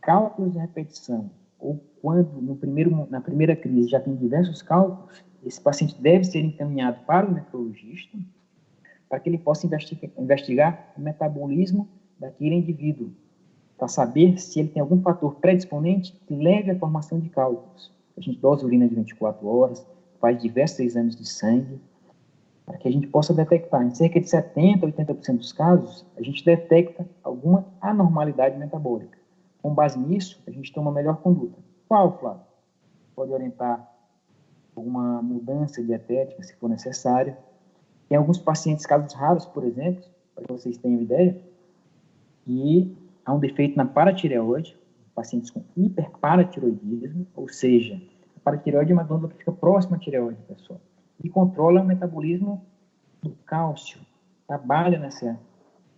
cálculos de repetição, ou quando no primeiro, na primeira crise já tem diversos cálculos, esse paciente deve ser encaminhado para o nefrologista, para que ele possa investigar, investigar o metabolismo daquele indivíduo, para saber se ele tem algum fator predisponente que leve à formação de cálculos. A gente dosa urina de 24 horas, faz diversos exames de sangue, para que a gente possa detectar. Em cerca de 70% a 80% dos casos, a gente detecta alguma anormalidade metabólica. Com base nisso, a gente toma a melhor conduta. Qual, Flávio? Pode orientar alguma mudança dietética, se for necessária. Tem alguns pacientes, casos raros, por exemplo, para que vocês tenham ideia, e há um defeito na paratireoide, pacientes com hiperparatiroidismo, ou seja, a paratireoide é uma glândula que fica próxima à tireoide, pessoal, e controla o metabolismo do cálcio, trabalha nessa,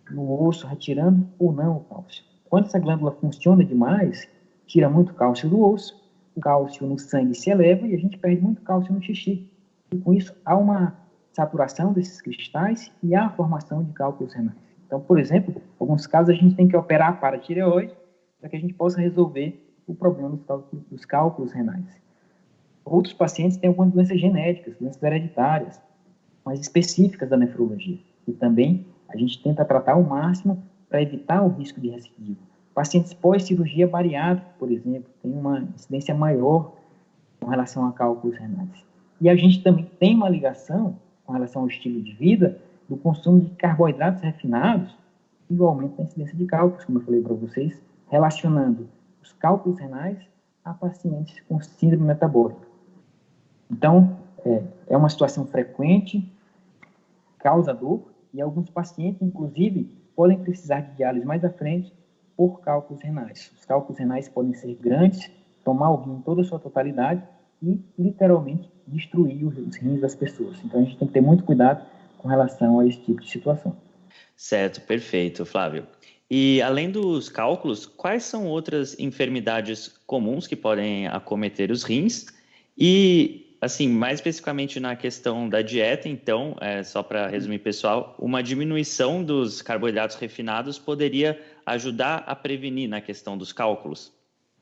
no osso, retirando ou não o cálcio. Quando essa glândula funciona demais, tira muito cálcio do osso, o cálcio no sangue se eleva e a gente perde muito cálcio no xixi. E com isso, há uma saturação desses cristais e há a formação de cálculos renais. Então, por exemplo, em alguns casos a gente tem que operar para a tireoide para que a gente possa resolver o problema dos cálculos, dos cálculos renais. Outros pacientes têm algumas doenças genéticas, doenças hereditárias, mais específicas da nefrologia. E também a gente tenta tratar ao máximo para evitar o risco de recidiva. Pacientes pós-cirurgia bariátrica, por exemplo, têm uma incidência maior com relação a cálculos renais. E a gente também tem uma ligação com relação ao estilo de vida do consumo de carboidratos refinados e o aumento da incidência de cálculos, como eu falei para vocês, relacionando os cálculos renais a pacientes com síndrome metabólica. Então, é, é uma situação frequente, causa dor, e alguns pacientes, inclusive, podem precisar de diálise mais à frente por cálculos renais. Os cálculos renais podem ser grandes, tomar o rim em toda a sua totalidade e, literalmente, destruir os rins das pessoas. Então, a gente tem que ter muito cuidado com relação a esse tipo de situação. Certo, perfeito, Flávio. E além dos cálculos, quais são outras enfermidades comuns que podem acometer os rins? E, assim, mais especificamente na questão da dieta, então, é, só para resumir, pessoal, uma diminuição dos carboidratos refinados poderia ajudar a prevenir na questão dos cálculos?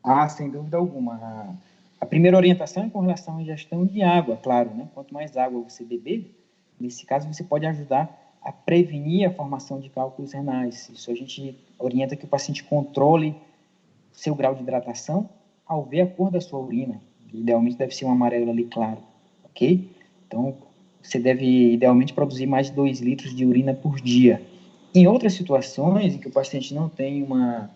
Ah, sem dúvida alguma. A primeira orientação é com relação à ingestão de água, claro, né? Quanto mais água você beber, Nesse caso, você pode ajudar a prevenir a formação de cálculos renais. Isso a gente orienta que o paciente controle seu grau de hidratação ao ver a cor da sua urina. Idealmente deve ser um amarelo ali claro, ok? Então, você deve idealmente produzir mais de 2 litros de urina por dia. Em outras situações em que o paciente não tem uma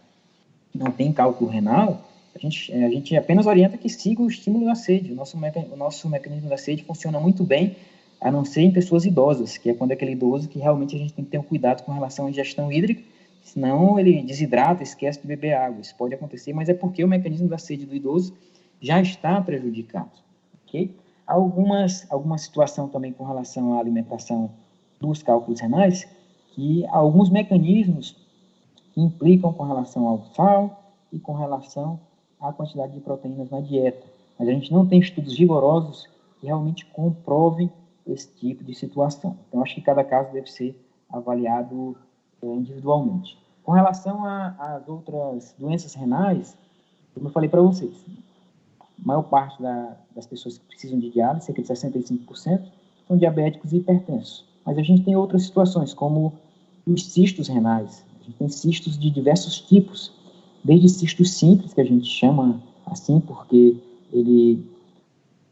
não tem cálculo renal, a gente, a gente apenas orienta que siga o estímulo da sede. O nosso, o nosso mecanismo da sede funciona muito bem a não ser em pessoas idosas, que é quando é aquele idoso que realmente a gente tem que ter um cuidado com relação à ingestão hídrica, senão ele desidrata, esquece de beber água. Isso pode acontecer, mas é porque o mecanismo da sede do idoso já está prejudicado. Ok? Algumas, alguma situação também com relação à alimentação dos cálculos renais, que alguns mecanismos implicam com relação ao sal e com relação à quantidade de proteínas na dieta. Mas a gente não tem estudos rigorosos que realmente comprovem esse tipo de situação. Então, acho que cada caso deve ser avaliado é, individualmente. Com relação às outras doenças renais, como eu falei para vocês, a maior parte da, das pessoas que precisam de diálise, cerca de 65%, são diabéticos e hipertensos. Mas a gente tem outras situações, como os cistos renais. A gente tem cistos de diversos tipos, desde cistos simples, que a gente chama assim porque ele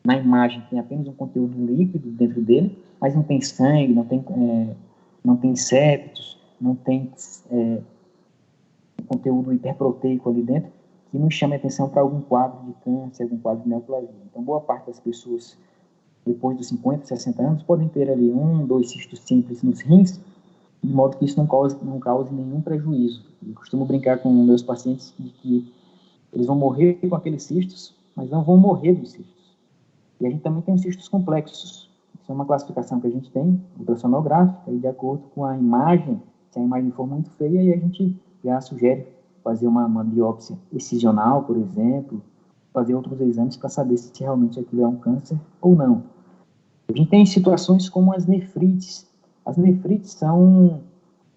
na imagem tem apenas um conteúdo líquido dentro dele, mas não tem sangue, não tem, é, não tem septos, não tem é, conteúdo hiperproteico ali dentro, que nos chama a atenção para algum quadro de câncer, algum quadro de neoplasia. Então, boa parte das pessoas, depois dos 50, 60 anos, podem ter ali um, dois cistos simples nos rins, de modo que isso não cause, não cause nenhum prejuízo. Eu costumo brincar com meus pacientes de que eles vão morrer com aqueles cistos, mas não vão morrer dos cistos. E a gente também tem os cistos complexos. Isso é uma classificação que a gente tem, ultrassonográfica, e de acordo com a imagem, se a imagem for muito feia, aí a gente já sugere fazer uma, uma biópsia excisional, por exemplo, fazer outros exames para saber se realmente aquilo é um câncer ou não. A gente tem situações como as nefrites. As nefrites são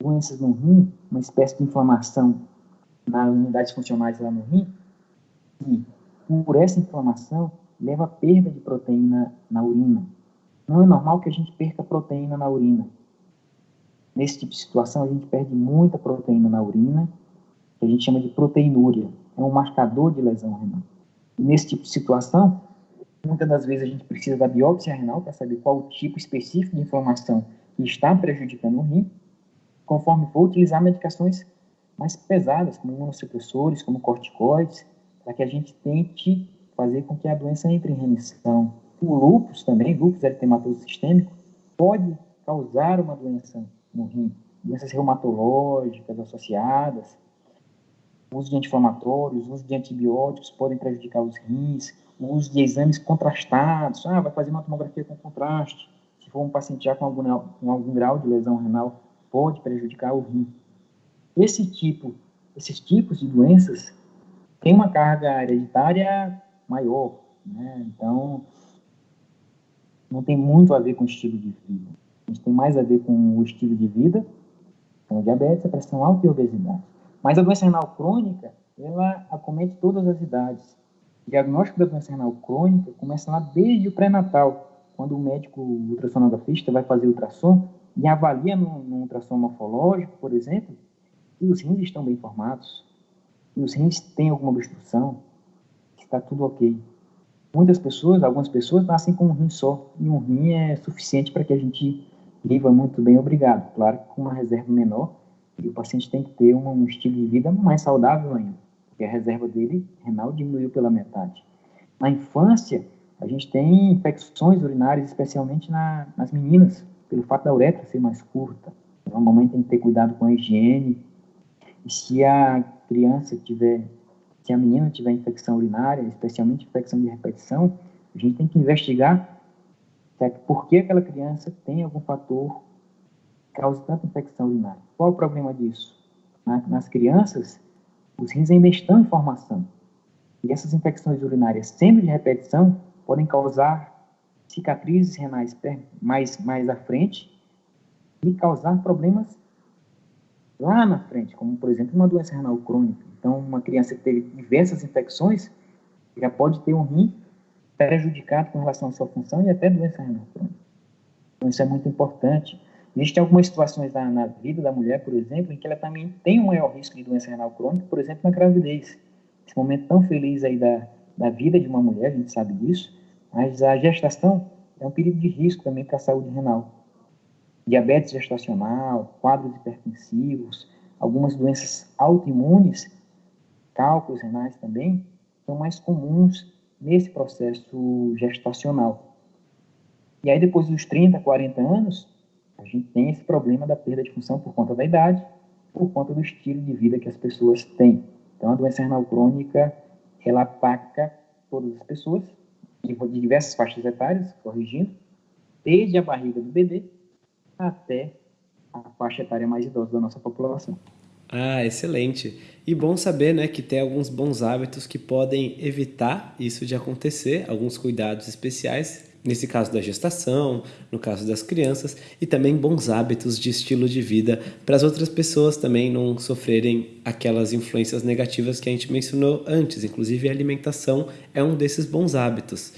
doenças no rim, uma espécie de inflamação nas unidades funcionais lá no rim, e por essa inflamação leva a perda de proteína na urina. Não é normal que a gente perca proteína na urina. Nesse tipo de situação, a gente perde muita proteína na urina, que a gente chama de proteinúria. É um marcador de lesão renal. E nesse tipo de situação, muitas das vezes a gente precisa da biópsia renal para saber qual o tipo específico de inflamação que está prejudicando o rim, conforme for utilizar medicações mais pesadas, como imunossupressores, como corticoides, para que a gente tente fazer com que a doença entre em remissão. O lúpus também, lúpus eritematoso sistêmico, pode causar uma doença no rim, doenças reumatológicas associadas, uso de anti-inflamatórios, uso de antibióticos podem prejudicar os rins, uso de exames contrastados, ah, vai fazer uma tomografia com contraste, se for um paciente já com algum, com algum grau de lesão renal, pode prejudicar o rim. Esse tipo, esses tipos de doenças têm uma carga hereditária maior, né? Então, não tem muito a ver com o estilo de vida. A gente tem mais a ver com o estilo de vida, com a diabetes, a pressão alta e a obesidade. Mas a doença renal crônica, ela acomete todas as idades. O diagnóstico da doença renal crônica começa lá desde o pré-natal, quando o médico ultrassonografista vai fazer ultrassom e avalia no, no ultrassom morfológico, por exemplo, que os rins estão bem formados, que os rins têm alguma obstrução, está tudo ok. Muitas pessoas, algumas pessoas nascem com um rim só, e um rim é suficiente para que a gente viva muito bem, obrigado. Claro que com uma reserva menor, e o paciente tem que ter um, um estilo de vida mais saudável ainda, porque a reserva dele renal diminuiu pela metade. Na infância, a gente tem infecções urinárias, especialmente na, nas meninas, pelo fato da uretra ser mais curta. Então, a mamãe tem que ter cuidado com a higiene. E se a criança tiver, se a menina tiver infecção urinária, especialmente infecção de repetição, a gente tem que investigar certo? por que aquela criança tem algum fator causa tanta infecção urinária. Qual o problema disso? nas crianças, os rins ainda estão em formação. E essas infecções urinárias, sendo de repetição, podem causar cicatrizes renais mais, mais à frente e causar problemas lá na frente, como, por exemplo, uma doença renal crônica. Então, uma criança que teve diversas infecções já pode ter um rim prejudicado com relação à sua função e até doença renal crônica. Então, isso é muito importante. Existem algumas situações na, na, vida da mulher, por exemplo, em que ela também tem um maior risco de doença renal crônica, por exemplo, na gravidez. Esse momento tão feliz aí da, da vida de uma mulher, a gente sabe disso, mas a gestação é um período de risco também para a saúde renal. Diabetes gestacional, quadros hipertensivos, algumas doenças autoimunes, cálculos renais também, são mais comuns nesse processo gestacional. E aí, depois dos 30, 40 anos, a gente tem esse problema da perda de função por conta da idade, por conta do estilo de vida que as pessoas têm. Então, a doença renal crônica, ela ataca todas as pessoas, de diversas faixas etárias, corrigindo, desde a barriga do bebê até a faixa etária mais idosa da nossa população. Ah, excelente. E bom saber né, que tem alguns bons hábitos que podem evitar isso de acontecer, alguns cuidados especiais nesse caso da gestação, no caso das crianças, e também bons hábitos de estilo de vida para as outras pessoas também não sofrerem aquelas influências negativas que a gente mencionou antes, inclusive a alimentação é um desses bons hábitos.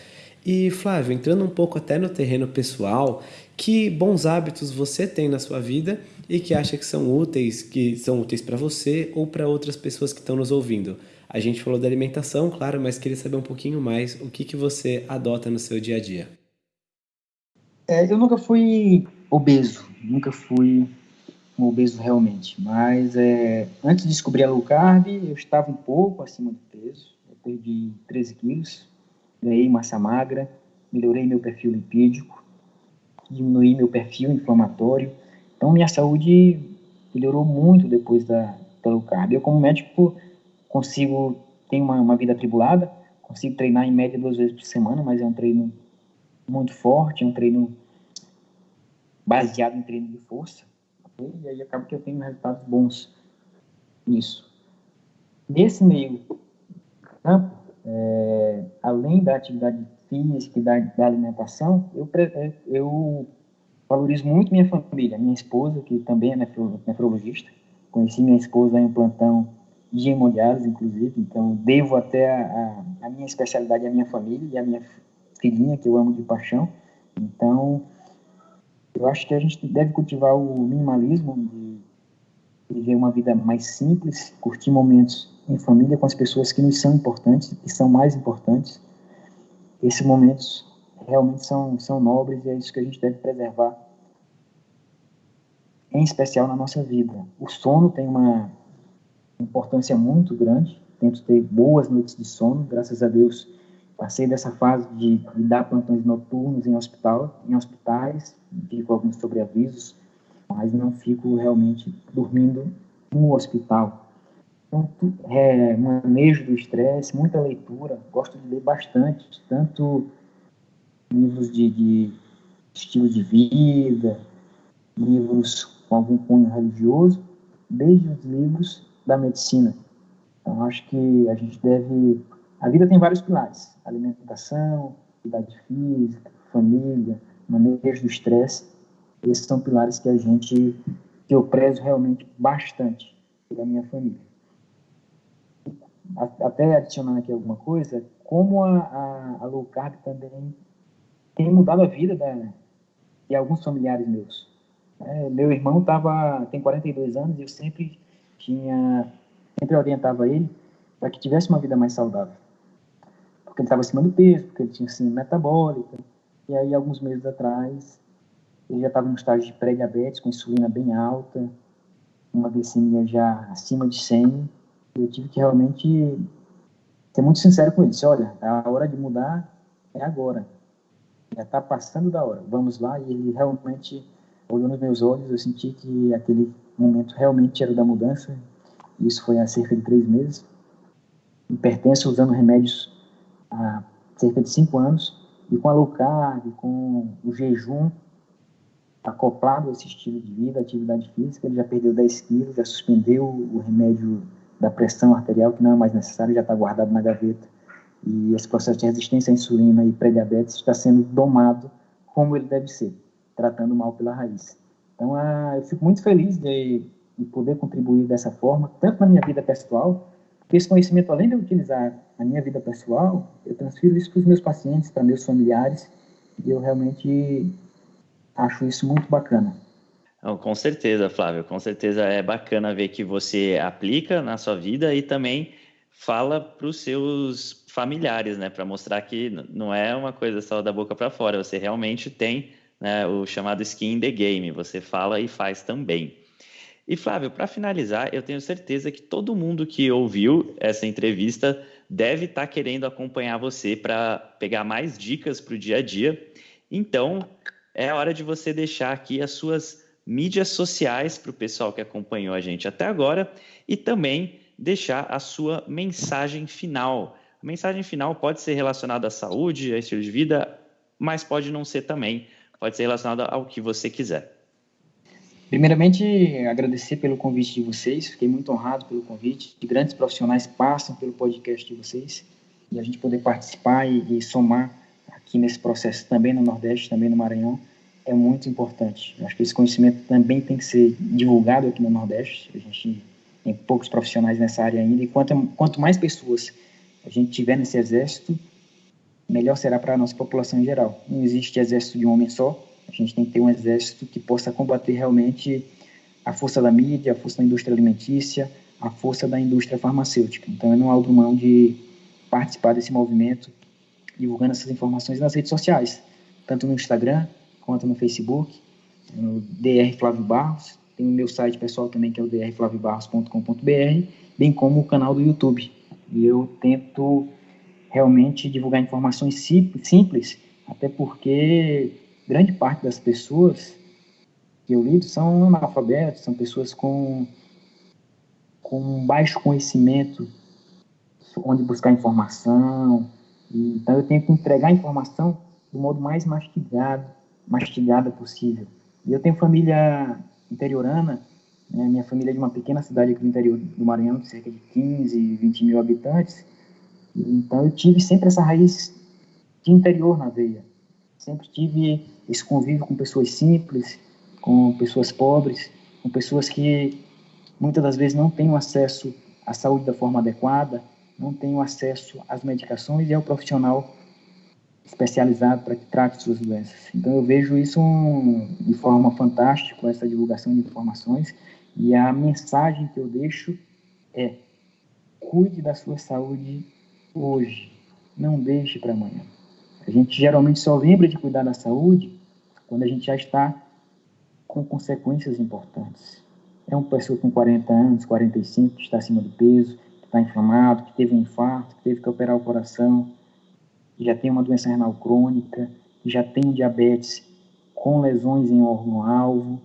E Flávio, entrando um pouco até no terreno pessoal, que bons hábitos você tem na sua vida e que acha que são úteis, que são úteis para você ou para outras pessoas que estão nos ouvindo? A gente falou da alimentação, claro, mas queria saber um pouquinho mais o que, que você adota no seu dia a dia. É, eu nunca fui obeso, nunca fui um obeso realmente, mas é, antes de descobrir a low carb, eu estava um pouco acima do peso, eu perdi 13 quilos, ganhei massa magra, melhorei meu perfil lipídico, diminuí meu perfil inflamatório, Então, minha saúde melhorou muito depois da, da low carb. Eu, como médico, consigo, tenho uma, uma vida atribulada, consigo treinar em média duas vezes por semana, mas é um treino muito forte, é um treino baseado em treino de força. E aí acaba que eu tenho resultados bons nisso. Nesse meio campo, é, além da atividade física e da, da alimentação, eu, é, eu valorizo muito minha família, minha esposa, que também é nefrologista. Conheci minha esposa em um plantão de hemodiálise, inclusive, então devo até a, a, minha especialidade à minha família e à minha filhinha, que eu amo de paixão. Então, eu acho que a gente deve cultivar o minimalismo, de viver uma vida mais simples, curtir momentos em família com as pessoas que nos são importantes, que são mais importantes. Esses momentos realmente são, são nobres e é isso que a gente deve preservar, em especial na nossa vida. O sono tem uma importância muito grande, tento ter boas noites de sono, graças a Deus passei dessa fase de, de dar plantões noturnos em hospital, em hospitais, fico alguns sobreavisos, mas não fico realmente dormindo no hospital. Então, é, manejo do estresse, muita leitura, gosto de ler bastante, tanto livros de, de estilo de vida, livros com algum cunho religioso, desde os livros da medicina. Então, acho que a gente deve. A vida tem vários pilares: alimentação, atividade física, família, manejo do estresse. Esses são pilares que a gente, que eu prezo realmente bastante pela minha família. Até adicionando aqui alguma coisa, como a, a, a low carb também tem mudado a vida da, de alguns familiares meus. É, meu irmão tava, tem 42 anos e eu sempre tinha, sempre orientava ele para que tivesse uma vida mais saudável. Porque ele estava acima do peso, porque ele tinha síndrome metabólica. E aí, alguns meses atrás, ele já estava no estágio de pré-diabetes, com insulina bem alta, uma glicemia já acima de 100. Eu tive que realmente ser muito sincero com ele. Disse, olha, a hora de mudar é agora já está passando da hora, vamos lá. E ele realmente olhou nos meus olhos, eu senti que aquele momento realmente era da mudança. Isso foi há cerca de três meses. pertenço usando remédios há cerca de cinco anos. E com a low carb, com o jejum, acoplado a esse estilo de vida, atividade física, ele já perdeu 10 quilos, já suspendeu o remédio da pressão arterial, que não é mais necessário, já está guardado na gaveta e esse processo de resistência à insulina e pré-diabetes está sendo domado como ele deve ser, tratando mal pela raiz. Então, ah, eu fico muito feliz de, de, poder contribuir dessa forma, tanto na minha vida pessoal, porque esse conhecimento, além de eu utilizar na minha vida pessoal, eu transfiro isso para os meus pacientes, para meus familiares, e eu realmente acho isso muito bacana. Com certeza, Flávio, com certeza é bacana ver que você aplica na sua vida e também fala para os seus familiares, né, para mostrar que não é uma coisa só da boca para fora, você realmente tem né, o chamado skin in the game, você fala e faz também. E Flávio, para finalizar, eu tenho certeza que todo mundo que ouviu essa entrevista deve estar tá querendo acompanhar você para pegar mais dicas para o dia a dia. Então, é hora de você deixar aqui as suas mídias sociais para o pessoal que acompanhou a gente até agora e também deixar a sua mensagem final. A mensagem final pode ser relacionada à saúde, a estilo de vida, mas pode não ser também. Pode ser relacionada ao que você quiser. Primeiramente, agradecer pelo convite de vocês. Fiquei muito honrado pelo convite. De grandes profissionais passam pelo podcast de vocês e a gente poder participar e, e somar aqui nesse processo também no Nordeste, também no Maranhão, é muito importante. acho que esse conhecimento também tem que ser divulgado aqui no Nordeste. A gente tem poucos profissionais nessa área ainda, e quanto, quanto mais pessoas a gente tiver nesse exército, melhor será para a nossa população em geral. Não existe exército de um homem só, a gente tem que ter um exército que possa combater realmente a força da mídia, a força da indústria alimentícia, a força da indústria farmacêutica. Então, eu não abro mão de participar desse movimento, divulgando essas informações nas redes sociais, tanto no Instagram quanto no Facebook, no DR Flávio Barros, tem o meu site pessoal também, que é o drflaviobarros.com.br, bem como o canal do YouTube. E eu tento realmente divulgar informações simples, até porque grande parte das pessoas que eu lido são analfabetos, são pessoas com, com baixo conhecimento onde buscar informação. Então eu tenho que entregar a informação do modo mais mastigado, mastigada possível. E eu tenho família interiorana, né, minha família é de uma pequena cidade aqui no interior do Maranhão, de cerca de 15, 20 mil habitantes. Então eu tive sempre essa raiz de interior na veia. Sempre tive esse convívio com pessoas simples, com pessoas pobres, com pessoas que muitas das vezes não têm acesso à saúde da forma adequada, não têm acesso às medicações e ao profissional especializado para que trate suas doenças. Então eu vejo isso um, de forma fantástica, essa divulgação de informações, e a mensagem que eu deixo é: cuide da sua saúde hoje, não deixe para amanhã. A gente geralmente só lembra de cuidar da saúde quando a gente já está com consequências importantes. É uma pessoa com 40 anos, 45, que está acima do peso, que está inflamado, que teve um infarto, que teve que operar o coração, que já tem uma doença renal crônica, que já tem diabetes com lesões em órgão-alvo.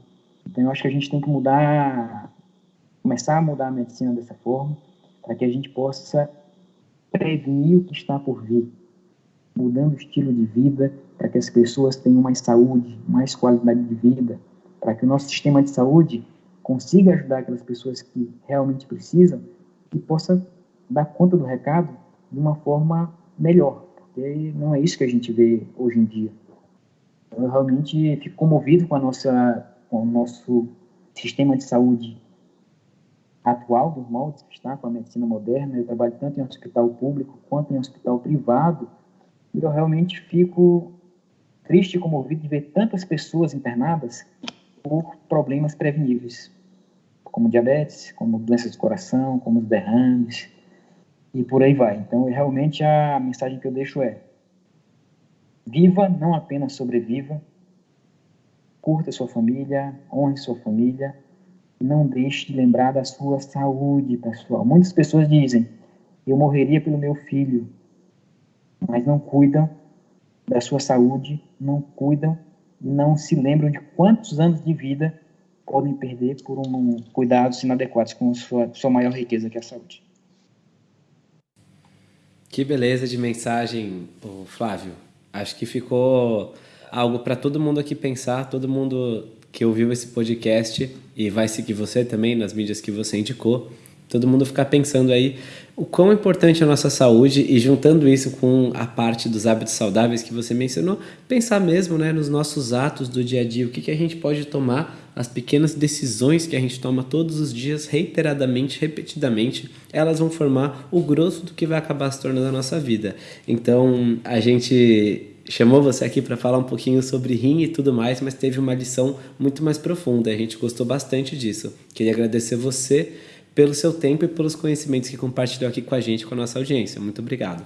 Então, eu acho que a gente tem que mudar, começar a mudar a medicina dessa forma, para que a gente possa prevenir o que está por vir, mudando o estilo de vida, para que as pessoas tenham mais saúde, mais qualidade de vida, para que o nosso sistema de saúde consiga ajudar aquelas pessoas que realmente precisam e possa dar conta do recado de uma forma melhor, porque não é isso que a gente vê hoje em dia. Eu realmente fico comovido com a nossa, com o nosso sistema de saúde atual, dos moldes que está com a medicina moderna. Eu trabalho tanto em hospital público quanto em hospital privado e eu realmente fico triste e comovido de ver tantas pessoas internadas por problemas preveníveis, como diabetes, como doenças do coração, como derrames e por aí vai. Então, realmente a mensagem que eu deixo é: viva, não apenas sobreviva, curta sua família, honre sua família, não deixe de lembrar da sua saúde, pessoal. Muitas pessoas dizem: eu morreria pelo meu filho, mas não cuidam da sua saúde, não cuidam e não se lembram de quantos anos de vida podem perder por um cuidados inadequados com sua, sua maior riqueza, que é a saúde. Que beleza de mensagem, Flávio. Acho que ficou algo para todo mundo aqui pensar, todo mundo que ouviu esse podcast e vai seguir você também nas mídias que você indicou, todo mundo ficar pensando aí o quão importante é a nossa saúde e juntando isso com a parte dos hábitos saudáveis que você mencionou, pensar mesmo né, nos nossos atos do dia a dia, o que, que a gente pode tomar, as pequenas decisões que a gente toma todos os dias, reiteradamente, repetidamente, elas vão formar o grosso do que vai acabar se tornando a nossa vida. Então, a gente chamou você aqui para falar um pouquinho sobre rim e tudo mais, mas teve uma lição muito mais profunda. A gente gostou bastante disso. Queria agradecer você pelo seu tempo e pelos conhecimentos que compartilhou aqui com a gente, com a nossa audiência. Muito obrigado.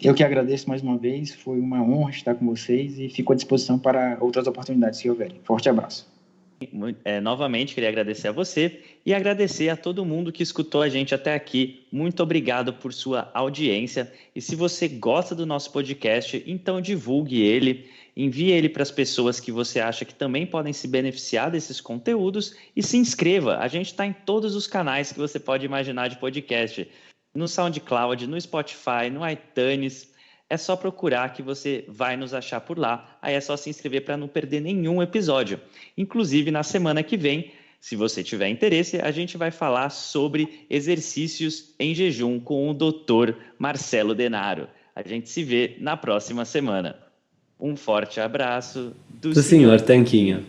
Eu que agradeço mais uma vez, foi uma honra estar com vocês e fico à disposição para outras oportunidades que houverem. Forte abraço. É, novamente, queria agradecer a você e agradecer a todo mundo que escutou a gente até aqui. Muito obrigado por sua audiência. E se você gosta do nosso podcast, então divulgue ele envie ele para as pessoas que você acha que também podem se beneficiar desses conteúdos e se inscreva. A gente está em todos os canais que você pode imaginar de podcast. No SoundCloud, no Spotify, no iTunes. É só procurar que você vai nos achar por lá. Aí é só se inscrever para não perder nenhum episódio. Inclusive, na semana que vem, se você tiver interesse, a gente vai falar sobre exercícios em jejum com o Dr. Marcelo Denaro. A gente se vê na próxima semana. Um forte abraço do, do senhor, senhor Tanquinho.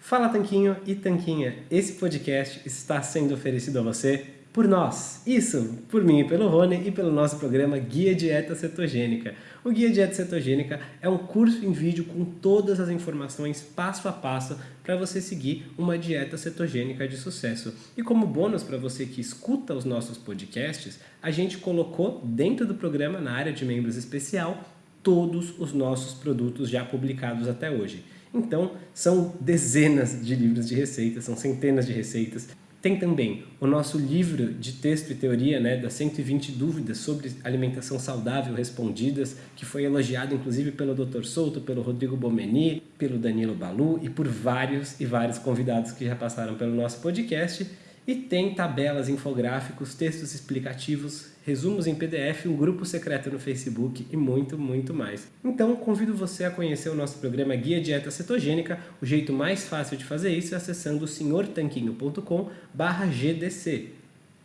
Fala Tanquinho e Tanquinha, esse podcast está sendo oferecido a você por nós. Isso, por mim e pelo Rony e pelo nosso programa Guia Dieta Cetogênica. O Guia Dieta Cetogênica é um curso em vídeo com todas as informações passo a passo para você seguir uma dieta cetogênica de sucesso. E como bônus para você que escuta os nossos podcasts, a gente colocou dentro do programa, na área de membros especial, todos os nossos produtos já publicados até hoje. Então, são dezenas de livros de receitas, são centenas de receitas Tem também o nosso livro de texto e teoria, né, das 120 dúvidas sobre alimentação saudável respondidas, que foi elogiado inclusive pelo Dr. Souto, pelo Rodrigo Bomeni, pelo Danilo Balu e por vários e vários convidados que já passaram pelo nosso podcast. E tem tabelas, infográficos, textos explicativos, resumos em PDF, um grupo secreto no Facebook e muito, muito mais. Então, convido você a conhecer o nosso programa Guia Dieta Cetogênica. O jeito mais fácil de fazer isso é acessando senhortanquinho.com/gdc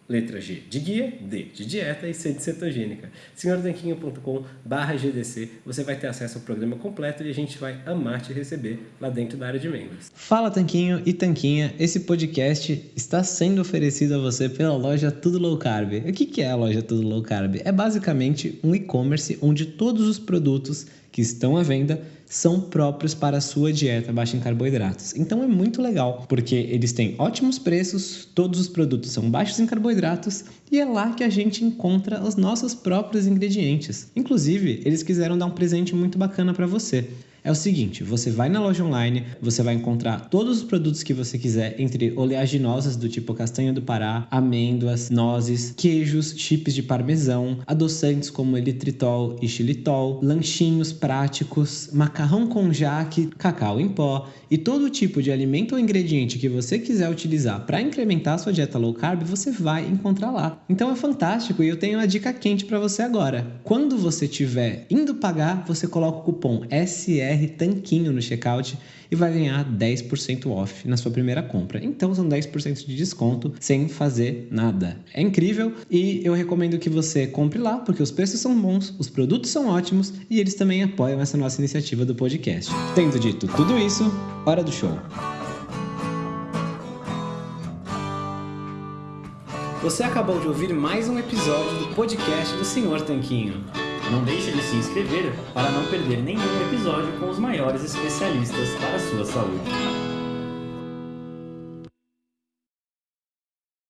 letra G de guia, D de dieta e C de cetogênica. senhortanquinho.com GDC, você vai ter acesso ao programa completo e a gente vai amar te receber lá dentro da área de membros. Fala Tanquinho e Tanquinha, esse podcast está sendo oferecido a você pela loja Tudo Low Carb. O que é a loja Tudo Low Carb? É basicamente um e-commerce onde todos os produtos que estão à venda são próprios para a sua dieta baixa em carboidratos. Então é muito legal, porque eles têm ótimos preços, todos os produtos são baixos em carboidratos e é lá que a gente encontra os nossos próprios ingredientes. Inclusive, eles quiseram dar um presente muito bacana para você é o seguinte: você vai na loja online, você vai encontrar todos os produtos que você quiser, entre oleaginosas do tipo castanha do Pará, amêndoas, nozes, queijos, chips de parmesão, adoçantes como elitritol e xilitol, lanchinhos práticos, macarrão com jaque, cacau em pó e todo tipo de alimento ou ingrediente que você quiser utilizar para incrementar a sua dieta low carb, você vai encontrar lá. Então é fantástico e eu tenho uma dica quente para você agora. Quando você estiver indo pagar, você coloca o cupom SR BR Tanquinho no checkout e vai ganhar 10% off na sua primeira compra. Então são 10% de desconto sem fazer nada. É incrível e eu recomendo que você compre lá porque os preços são bons, os produtos são ótimos e eles também apoiam essa nossa iniciativa do podcast. Tendo dito tudo isso, hora do show. Você acabou de ouvir mais um episódio do podcast do Senhor Tanquinho. Não deixe de se inscrever para não perder nenhum episódio com os maiores especialistas para a sua saúde.